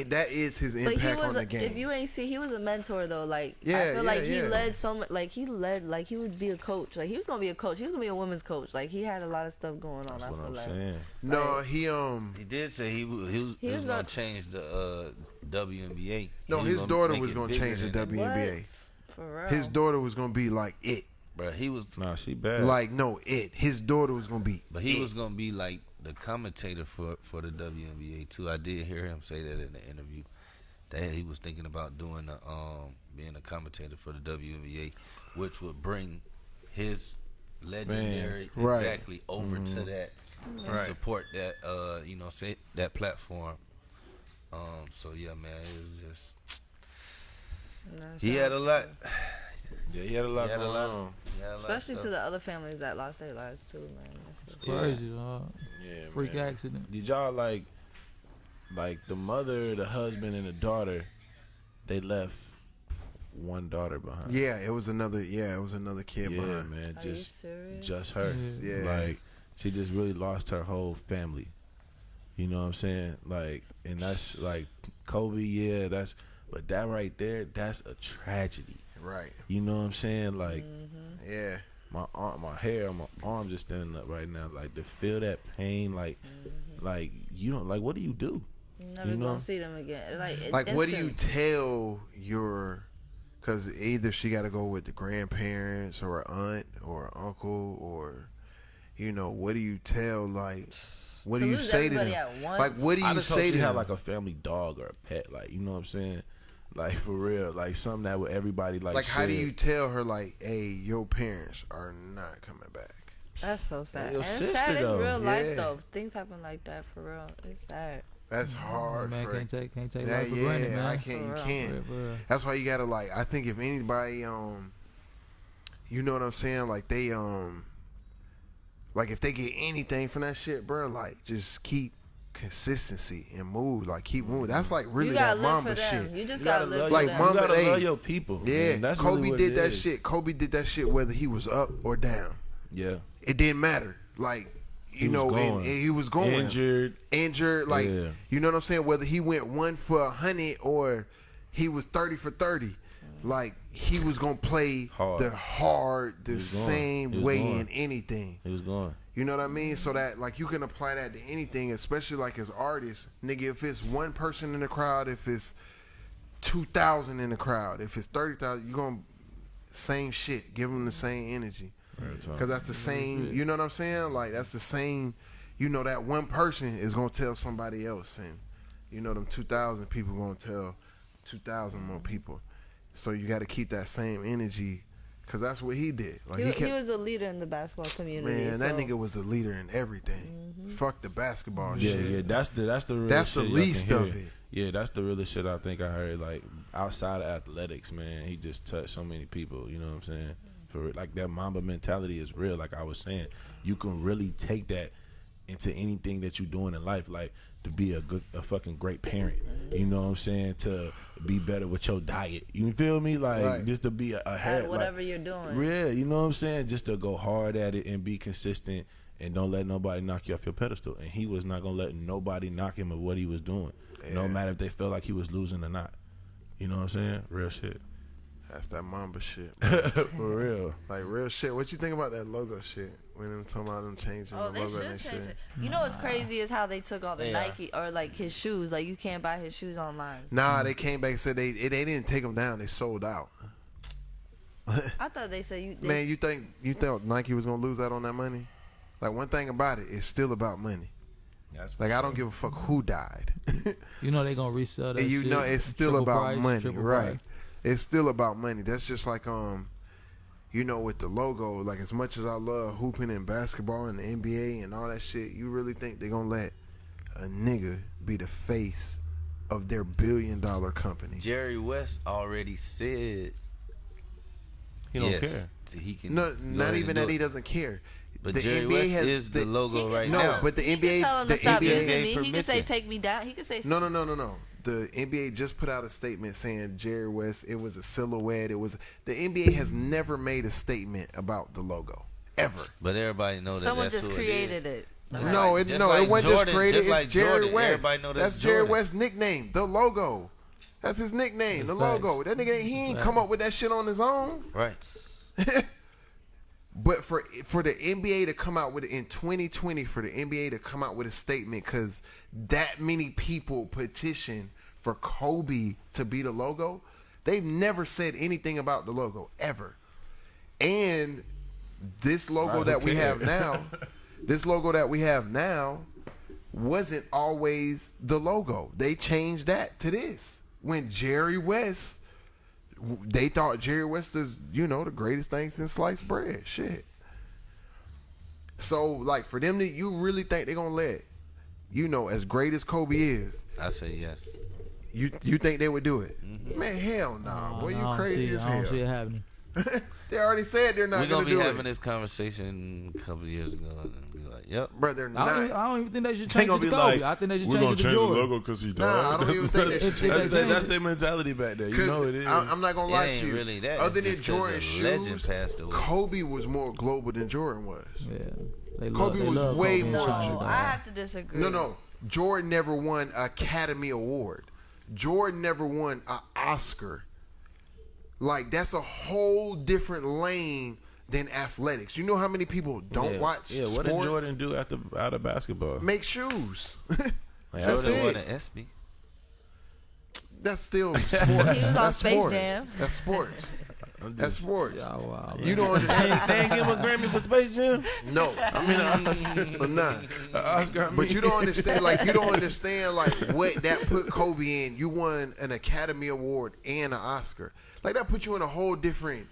that is his But he impact was, on the a, game. if you ain't see, he was a mentor though. Like I feel yeah, like he yeah. led so much. Like he led, like he would be a coach. Like he was gonna be a coach. He was gonna be a women's coach. Like he had a lot of stuff going on. That's I what feel I'm like. saying. no, he um He did say he was, he was, He he was was gonna, change the uh, WNBA. no, his daughter was gonna change the than. WNBA. What? For real. His daughter was gonna be like it. Bro, he was Nah, she bad. Like no, it. His daughter was gonna be. But he it. was gonna be like the commentator for for the WNBA too. I did hear him say that in the interview that he was thinking about doing the um being a commentator for the WNBA, which would bring his legendary Fans. Right. exactly over to Mhm. that and Right. support that uh you know say that platform. Um so yeah man it was just No, he shout had a lot him. Yeah, he had a lot he had a going lot, on. had a lot of Especially to the other families that lost their lives too, man. That's just- Crazy, uh, Yeah, freak man. accident. Did y'all like, like the mother, the husband, and the daughter? They left one daughter behind. Yeah, it was another. Yeah, it was another kid yeah, behind. man. Are Just, serious? just her. Yeah. like she just really lost her whole family. You know what I'm saying? Like, and that's like Kobe. Yeah, that's. But that right there, that's a tragedy. Right. You know what I'm saying? Like, Mm-hmm. Yeah. my arm, my hair, my arm just standing up right now. Like to feel that pain, like, like you don't like. What do you do? Never You know? gonna see them again. Like, it- Like, what do you tell your? Because either she got to go with the grandparents or an aunt or an uncle or, you know, what do you tell? Like, what To do you say to them? Like, what do I you just say she to have them? like a family dog or a pet, like you know what I'm saying? Like for real, like something that would everybody like. Like, how do you tell her? Like, hey, your parents are not coming back. That's so sad. your and it's sister, sad. It's though. real life Yeah. though. Things happen like that for real. It's sad. That's hard. man Frank. can't take can't take Yeah, life for yeah, granted, man. I can't. For You can't. For real, for real. That's why you gotta like. I think if anybody, um, you know what I'm saying, like they, um, like if they get anything from that shit, bro, like just keep consistency and move, like keep moving. That's mm-hmm. like really that gotta live mamba for them. shit. You just You gotta, gotta live love Like mama, you gotta hey, love your people. Yeah, man. that's Kobe really did it that is. shit. Kobe did that shit whether he was up or down. Yeah, It didn't matter. Like you He know, and, and he was going injured. injured. Like Yeah. you know what I'm saying. Whether he went one for a hundred or he was thirty for thirty, like he was gonna play Hard. the hard, the same way going. in anything. He was going. You know what I mean? So that like you can apply that to anything, especially like as artists, nigga. If it's one person in the crowd, if it's two thousand in the crowd, if it's thirty thousand, you gonna same shit. Give them the same energy. Because that's the same, you know what I'm saying? Like that's the same. You know that one person is gonna tell somebody else, and you know them two thousand people gonna tell two thousand more people. So you got to keep that same energy, because that's what he did. Like He, he, he was a leader in the basketball community. man, that nigga was a leader in everything. Mm-hmm. Fuck the basketball Yeah, shit. yeah. That's the that's the real That's the shit y'all can least hear. of it. Yeah, that's the realest shit I think I heard. Like outside of athletics, man, he just touched so many people. You know what I'm saying? For like that Mamba mentality is real. Like I was saying, you can really take that into anything that you're doing in life. Like to be a good, a fucking great parent. You know what I'm saying? To be better with your diet. You feel me? Like Right. just to be a, ahead. At whatever you're doing. Yeah, you know what I'm saying? Just to go hard at it and be consistent and don't let nobody knock you off your pedestal. And he was not gonna let nobody knock him of what he was doing. No matter if they felt like he was losing or not. You know what I'm saying? Real shit. That's that Mamba shit. For real. like real shit. What you think about that logo shit? When them talking about them changing Oh, the they logo and should that change shit. it. You know what's crazy is how they took all the Yeah. Nike or like his shoes. Like you can't buy his shoes online. Nah, they came back and said they they didn't take them down. They sold out. I thought they said you. They, Man, you think you thought Nike was gonna lose out on that money? Like one thing about it, it's still about money. That's Like I don't give a fuck who died. You know they gonna resell that. and you shit. know it's still Triple about price, money, triple right? price. It's still about money. That's just like um, you know, with the logo. Like as much as I love hooping and basketball and the NBA and all that shit, you really think they're gonna let a nigga be the face of their billion dollar company? Jerry West already said He don't yes, care. so He can No, not even and do that he doesn't care. But The Jerry NBA West has is the the- logo He can right No, now. but the he NBA, can tell him the to stop NBA, using me. He can say take me down. He can say No, no, no, no, no. The NBA just put out a statement saying Jerry West. It was a silhouette. It was the NBA has never made a statement about the logo ever. But everybody know that someone that's just who created it. is. it. No, like- it, just no, like it wasn't just Jordan- created. just it's like Jerry Jordan. West. Everybody know that's that's Jerry West's nickname, the logo. That's his nickname, the Facts. logo. That nigga, he ain't come up with that shit on his own. Right. But for for the NBA to come out with it in 2020 for the NBA to come out with a statement because that many people petition for Kobe to be the logo, they've never said anything about the logo ever. And this logo that we have now, this logo that we have now, wasn't always the logo. They changed that to this when Jerry West they thought Jerry West is, you know, the greatest thing since sliced bread. Shit. So, like, for them to, you really think they're gonna let, you know, as great as Kobe is, I say yes. you you think they would do it? Mm-hmm. Man, hell nah, boy, I you crazy see, as I don't hell. see it happening. they already said they're not We're gonna gonna, be do having it, this conversation a couple of years ago and be like, "Yep." bro. They're I don't, even, I don't even think they should change gonna it to Kobe. like, I think they should we're change gonna it to change the logo because he Nah, I don't even think they should If they that's, change that's their mentality back there. You 'Cause know it is. I, am not gonna It lie ain't to you. really that. Other It's than just 'cause Jordan a legend shoes, passed away. Kobe was more global than Jordan was. Yeah, they Kobe they was way Kobe more- China, No. I have to disagree. No, no. Jordan never won Academy Award. Jordan never won an Oscar. Like that's a whole different lane than athletics. You know how many people don't yeah. watch Yeah, what sports? did Jordan do after out of basketball? Make shoes. Like, That's Jordan won it. an ESPY. That's still sports. He was on That's Space sports. Jam. That's sports. That's sports. Yeah, wow, You don't understand. They ain't give a Grammy for Space Jam. No, I mean, an Oscar. but nah. Uh, Oscar. I But you don't understand, like you don't understand, like what that put Kobe in. You won an Academy Award and an Oscar. Like that put you in a whole different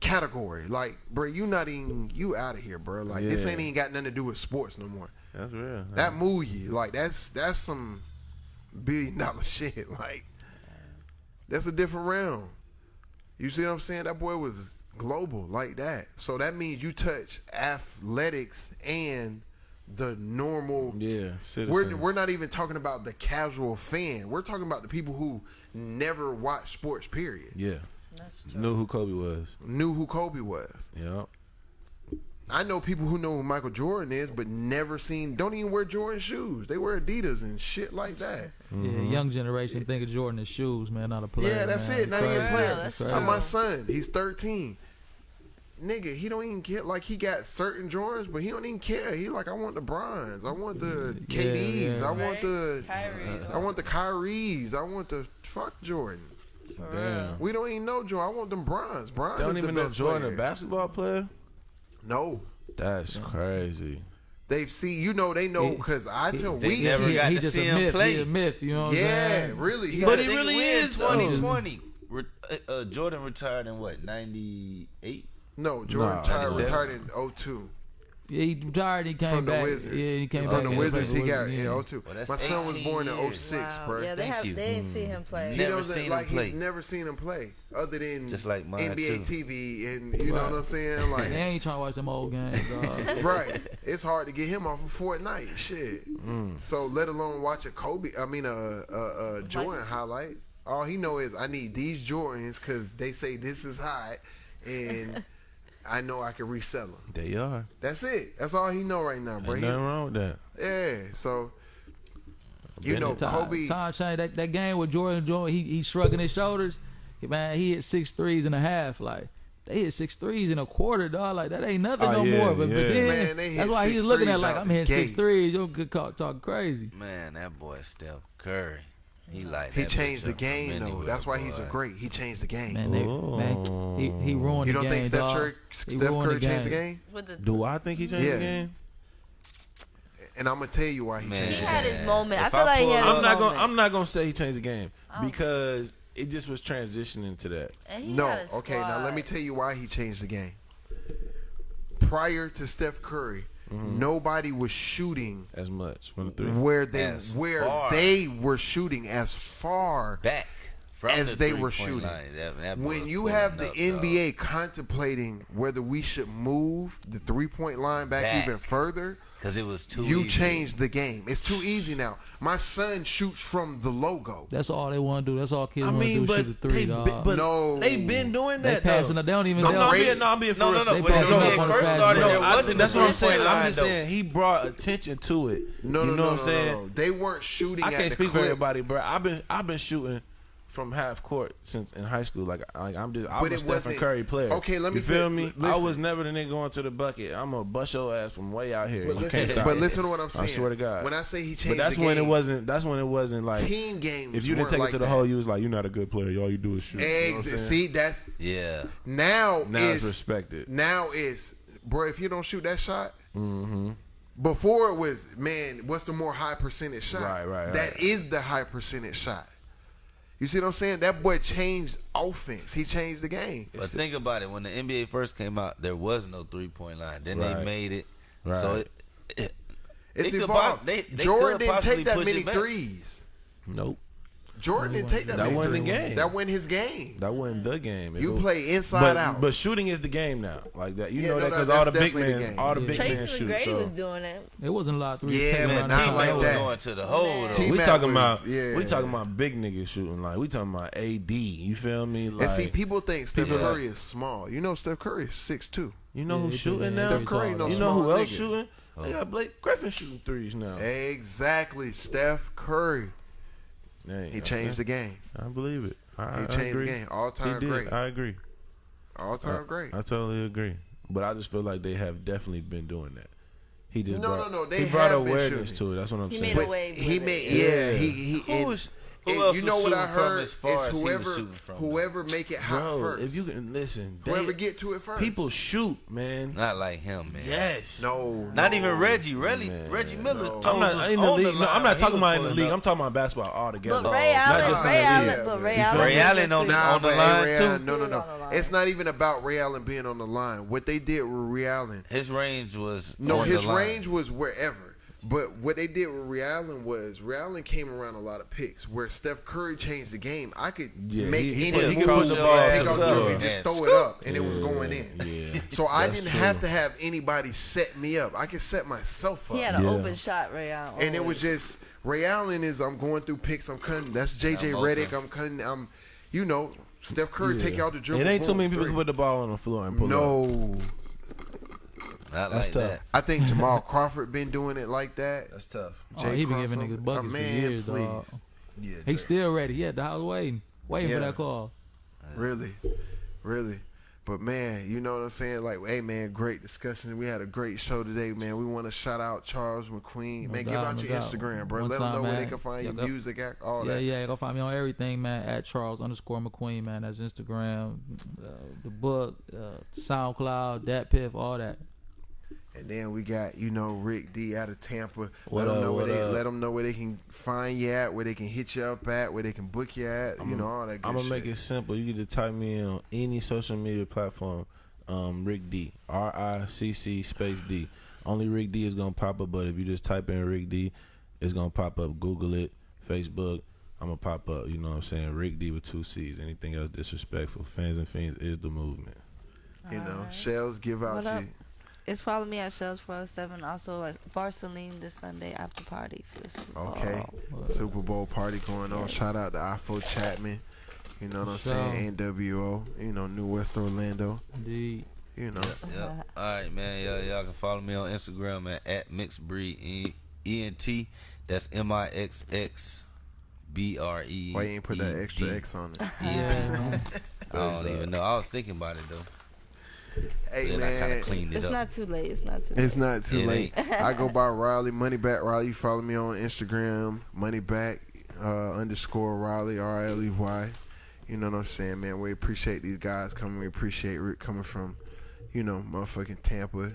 category. Like, bro, you not even you out of here, bro. Like this ain't even got nothing to do with sports no more. That's real. That move you, like that's that's some billion dollar shit. Like that's a different realm. You see what I'm saying? That boy was global like that. So that means you touch athletics and the normal. Yeah, We're we're not even talking about the casual fan. We're talking about the people who never watch sports. Period. Yeah. Knew who Kobe was. Knew who Kobe was. Yeah. I know people who know who Michael Jordan is, but never seen. Don't even wear Jordan shoes. They wear Adidas and shit like that. Yeah, young generation think of Jordan as shoes, man, not a player. Yeah, that's man. it. Not even a player. that's Uh, my son, he's 13. Nigga, he don't even get like he got certain Jordans, but he don't even care. He like, I want the bronze. I want the Yeah, KDs. yeah. I want the Kyrie. I want the Kyries. I want the fuck Jordan. Damn. We don't even know Jordan. I want them bronze. Bronze. They don't is even the know Jordan player. a basketball player. No, That's crazy. they see. You know, they know because I tell they we. never he, got he to just see a him myth. play. He a myth. You know what I'm Yeah, saying? really. He But he really is, 2020. Uh, uh, Jordan retired in what? 98. no Jordan Nah, retired, retired in 02. Yeah, he retired. He came From the back. Wizards. Yeah, he came From back. the and Wizards, he for got Wizards, in yeah. 02. Well, My son was 18 born in years. 06, Wow. bro. Yeah, they Thank have. you. They didn't see him play. He Never doesn't seen him like play. he's never seen him play other than Just like mine, NBA too. TV and you know what I'm saying They like ain't trying to watch them old games, dog. right it's hard to get him off of Fortnite shit Mm. so let alone watch a Kobe I mean a a, a Jordan highlight all he know is I need these Jordans cuz they say this is hot and I know I can resell them They are. that's it that's all he know right now Ain't bro He- nothing wrong with that. yeah so you know it. Kobe Time change that, that game with Jordan Jordan, he he shrugging his shoulders. Man, he hit six threes and a half. Like they hit six threes in a quarter, dog. Like that ain't nothing Oh, no yeah, more. But, but then Man, that's why he's looking at like I'm hitting six threes. gate. threes. You're good call, talking crazy. Man, that boy Steph Curry. He like he changed the game though anywhere, that's why he's a great he changed the game Man, they, man he he ruined the game. you don't game, think Steph. Curry, He Steph ruined Curry changed the game the, Do I think he changed Yeah. the game? and I'm gonna tell you why he Man. changed he the had game. his moment. I feel I like he had I'm not moment. gonna. I'm not gonna say he changed the game oh. because it just was transitioning to that. No, okay. Now let me tell you why he changed the game. Prior to Steph Curry, Mm-hmm. nobody was shooting As much from the three. where they As where far. they were shooting as far Back From as the they were shooting. line, that- that when you have the up, NBA contemplating whether we should move the three point line back, Back. even further, because it was too. you easy. changed the game. It's too easy now. My son shoots from the logo. That's all they want to do. That's all kids I want to do. but Shoot the three, they, dog. but No. they been doing they that. passing. though. it. They don't even. The they No, don't- I'm no, I'm being No, real. no, no. They When passing the up NBA on the first started, break. there No, I wasn't think the that's what I'm saying. I'm just saying he brought attention to it. No, no, no, what I'm saying? no, no. They weren't shooting. I can't speak for everybody, bro. I've been I've been shooting from half court since in high school. Like like I'm just I'm But a Stephen wasn't- Curry player. Okay, let me you feel tell- me. I was never the nigga going to the bucket. I'm gonna bust your ass from way out here. But you listen, can't stop but listen to what I'm saying. I swear to God. When I say he changed, but that's the when it wasn't. That's when it wasn't like team games. If you didn't take like it to the that. hole, you was like, you're not a good player. All you do is shoot. You know Eggs. saying? see, that's Yeah. now. now is, it's respected. Now it's bro. If you don't shoot that shot, Mm-hmm. before it was, man. What's the more high percentage shot? Right, right, That right. is the high percentage shot. You see what I'm saying? That boy changed offense. He changed the game. But think about it. When the NBA first came out, there was no three point line. Then Right. they made it. Right. So it, it, It's they could evolved. po- they- they Jordan didn't take that many threes. Nope. Jordan didn't take that. That many wasn't the game. That wasn't his game. That wasn't the game. If You it- play inside but, out. But shooting is the game now. Like that. You Yeah, know no, that because that's all the big definitely the men, game. all the Yeah. big Tracy men shoot. McGrady So was doing it. It wasn't a lot of three. Yeah, taking man, around not the T-Mac like was that. going to the hole. Though. We talking was- about yeah. we talking about big niggas shooting. Like we talking about AD. You feel me? Like and see, people think Steph people- Curry is small. You know, Steph Curry is six two. you know Yeah, who's shooting now? they're Steph Curry tall, no you know who else shooting? They got Blake Griffin shooting threes now. Exactly, Steph Curry. Dang, He I changed the game. I believe it. I, He I changed agree. the game. All time great. I agree. All time I, great. I totally agree. But I just feel like they have definitely been doing that. He just No, brought, no, no, they he brought awareness to it. That's what I'm He saying. made a But wave he made it. yeah. Yeah. He he. Who and- was- who and else you know what I heard as far is as he was whoever shooting from, though? whoever make it hot Bro, first. if you can listen, they- whoever get to it first. people shoot, man. Not like him, man. Yes. no, Not no. even Reggie. Reggie, Man, Reggie Miller. no. I'm was not in the on league. no, I'm not he talking about in the league. up. I'm talking about basketball altogether. But Ray Not Allen, just Ray the Allen, league. but Ray Allen. Ray Allen on the, on the line too. No, no, no. on the line. It's not even about Ray Allen being on the line. What they did with Ray Allen, His range was no, his range was wherever. But what they did with Ray Allen was Ray Allen came around a lot of picks. Where Steph Curry changed the game, I could Yeah, make he- he any he move could the and ball take out the the and just and throw it up, and it was going in. Yeah. So I didn't true. have to have anybody set me up. I could set myself up. He had an Yeah. open shot, Ray Allen. and it was just Ray Allen is I'm going through picks. I'm cutting. That's JJ I'm Redick. I'm cutting. I'm, you know, Steph Curry Yeah. take out the dribble. It ain't too many people can put the ball on the floor and pull up. No, Not That's like tough. that. I think Jamal Crawford been doing it like that. That's tough. Oh, Jay he been giving Crossover. niggas buckets Oh, for years, please. dog. Yeah, He's still ready. He at the house waiting, waiting Yeah. for that call. Really, really. But man, you know what I'm saying? Like, hey man, great discussion. We had a great show today, man. We want to shout out Charles McQueen. No man, give out no your doubt. Instagram, bro. One Let them time, know where they can find Yeah, your go- music, act, all yeah, that. yeah. Yeah. Go find me on everything, man. At Charles underscore McQueen, man. That's Instagram, uh, the book, uh, SoundCloud, DatPiff, all that. And then we got you know Ricc D out of Tampa. What let them know where they up? let them know where they can find you at, where they can hit you up at, where they can book you at. you know all that. Good I'm gonna shit. make it simple. You can just type me in on any social media platform. Um, Ricc D, R I C C space D. Only Ricc D is gonna pop up, but if you just type in Ricc D, it's gonna pop up. Google it, Facebook. I'm gonna pop up. You know what I'm saying? Ricc D with two C's. Anything else disrespectful? Fans and fiends is the movement. You know, Alright. shells give out What up? you. It's follow me at Shells 407. Also at Barceline this Sunday after party for the Super Bowl. Okay. Super Bowl party going on. Shout out to Afro Chapman. You know what I'm Sure. saying? NWO. You know, New West Orlando. Indeed. You know. Yep. All right, man. Y'all, y'all can follow me on Instagram man, at mixed breed E- ENT. That's M I X X B R E. Why you ain't put that extra X on it? ENT. I don't even know. I was thinking about it though. Hey Then I kind man, of cleaned it It's up. not too late. It's not too late. It's not too It late. I go by Riley Moneyback Riley. You follow me on Instagram, Moneyback uh, underscore Riley R I L E Y. You know what I'm saying, man. We appreciate these guys coming. We appreciate Rick coming from, you know, motherfucking Tampa.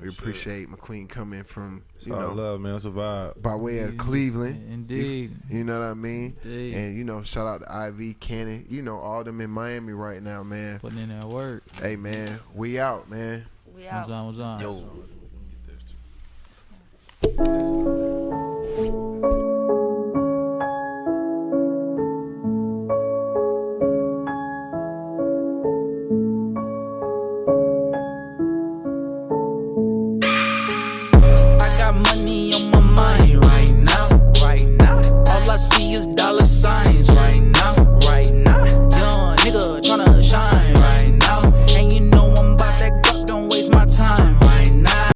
We shit. appreciate McQueen coming from, It's you all know, love, man. It's a vibe. by way of Cleveland. Indeed. You, you know what I mean? Indeed. And you know, shout out to Ivy, Cannon. You know, all them in Miami right now, man. Putting in that work. Hey, man, we out, man. We What's out. on? What's on? Yo.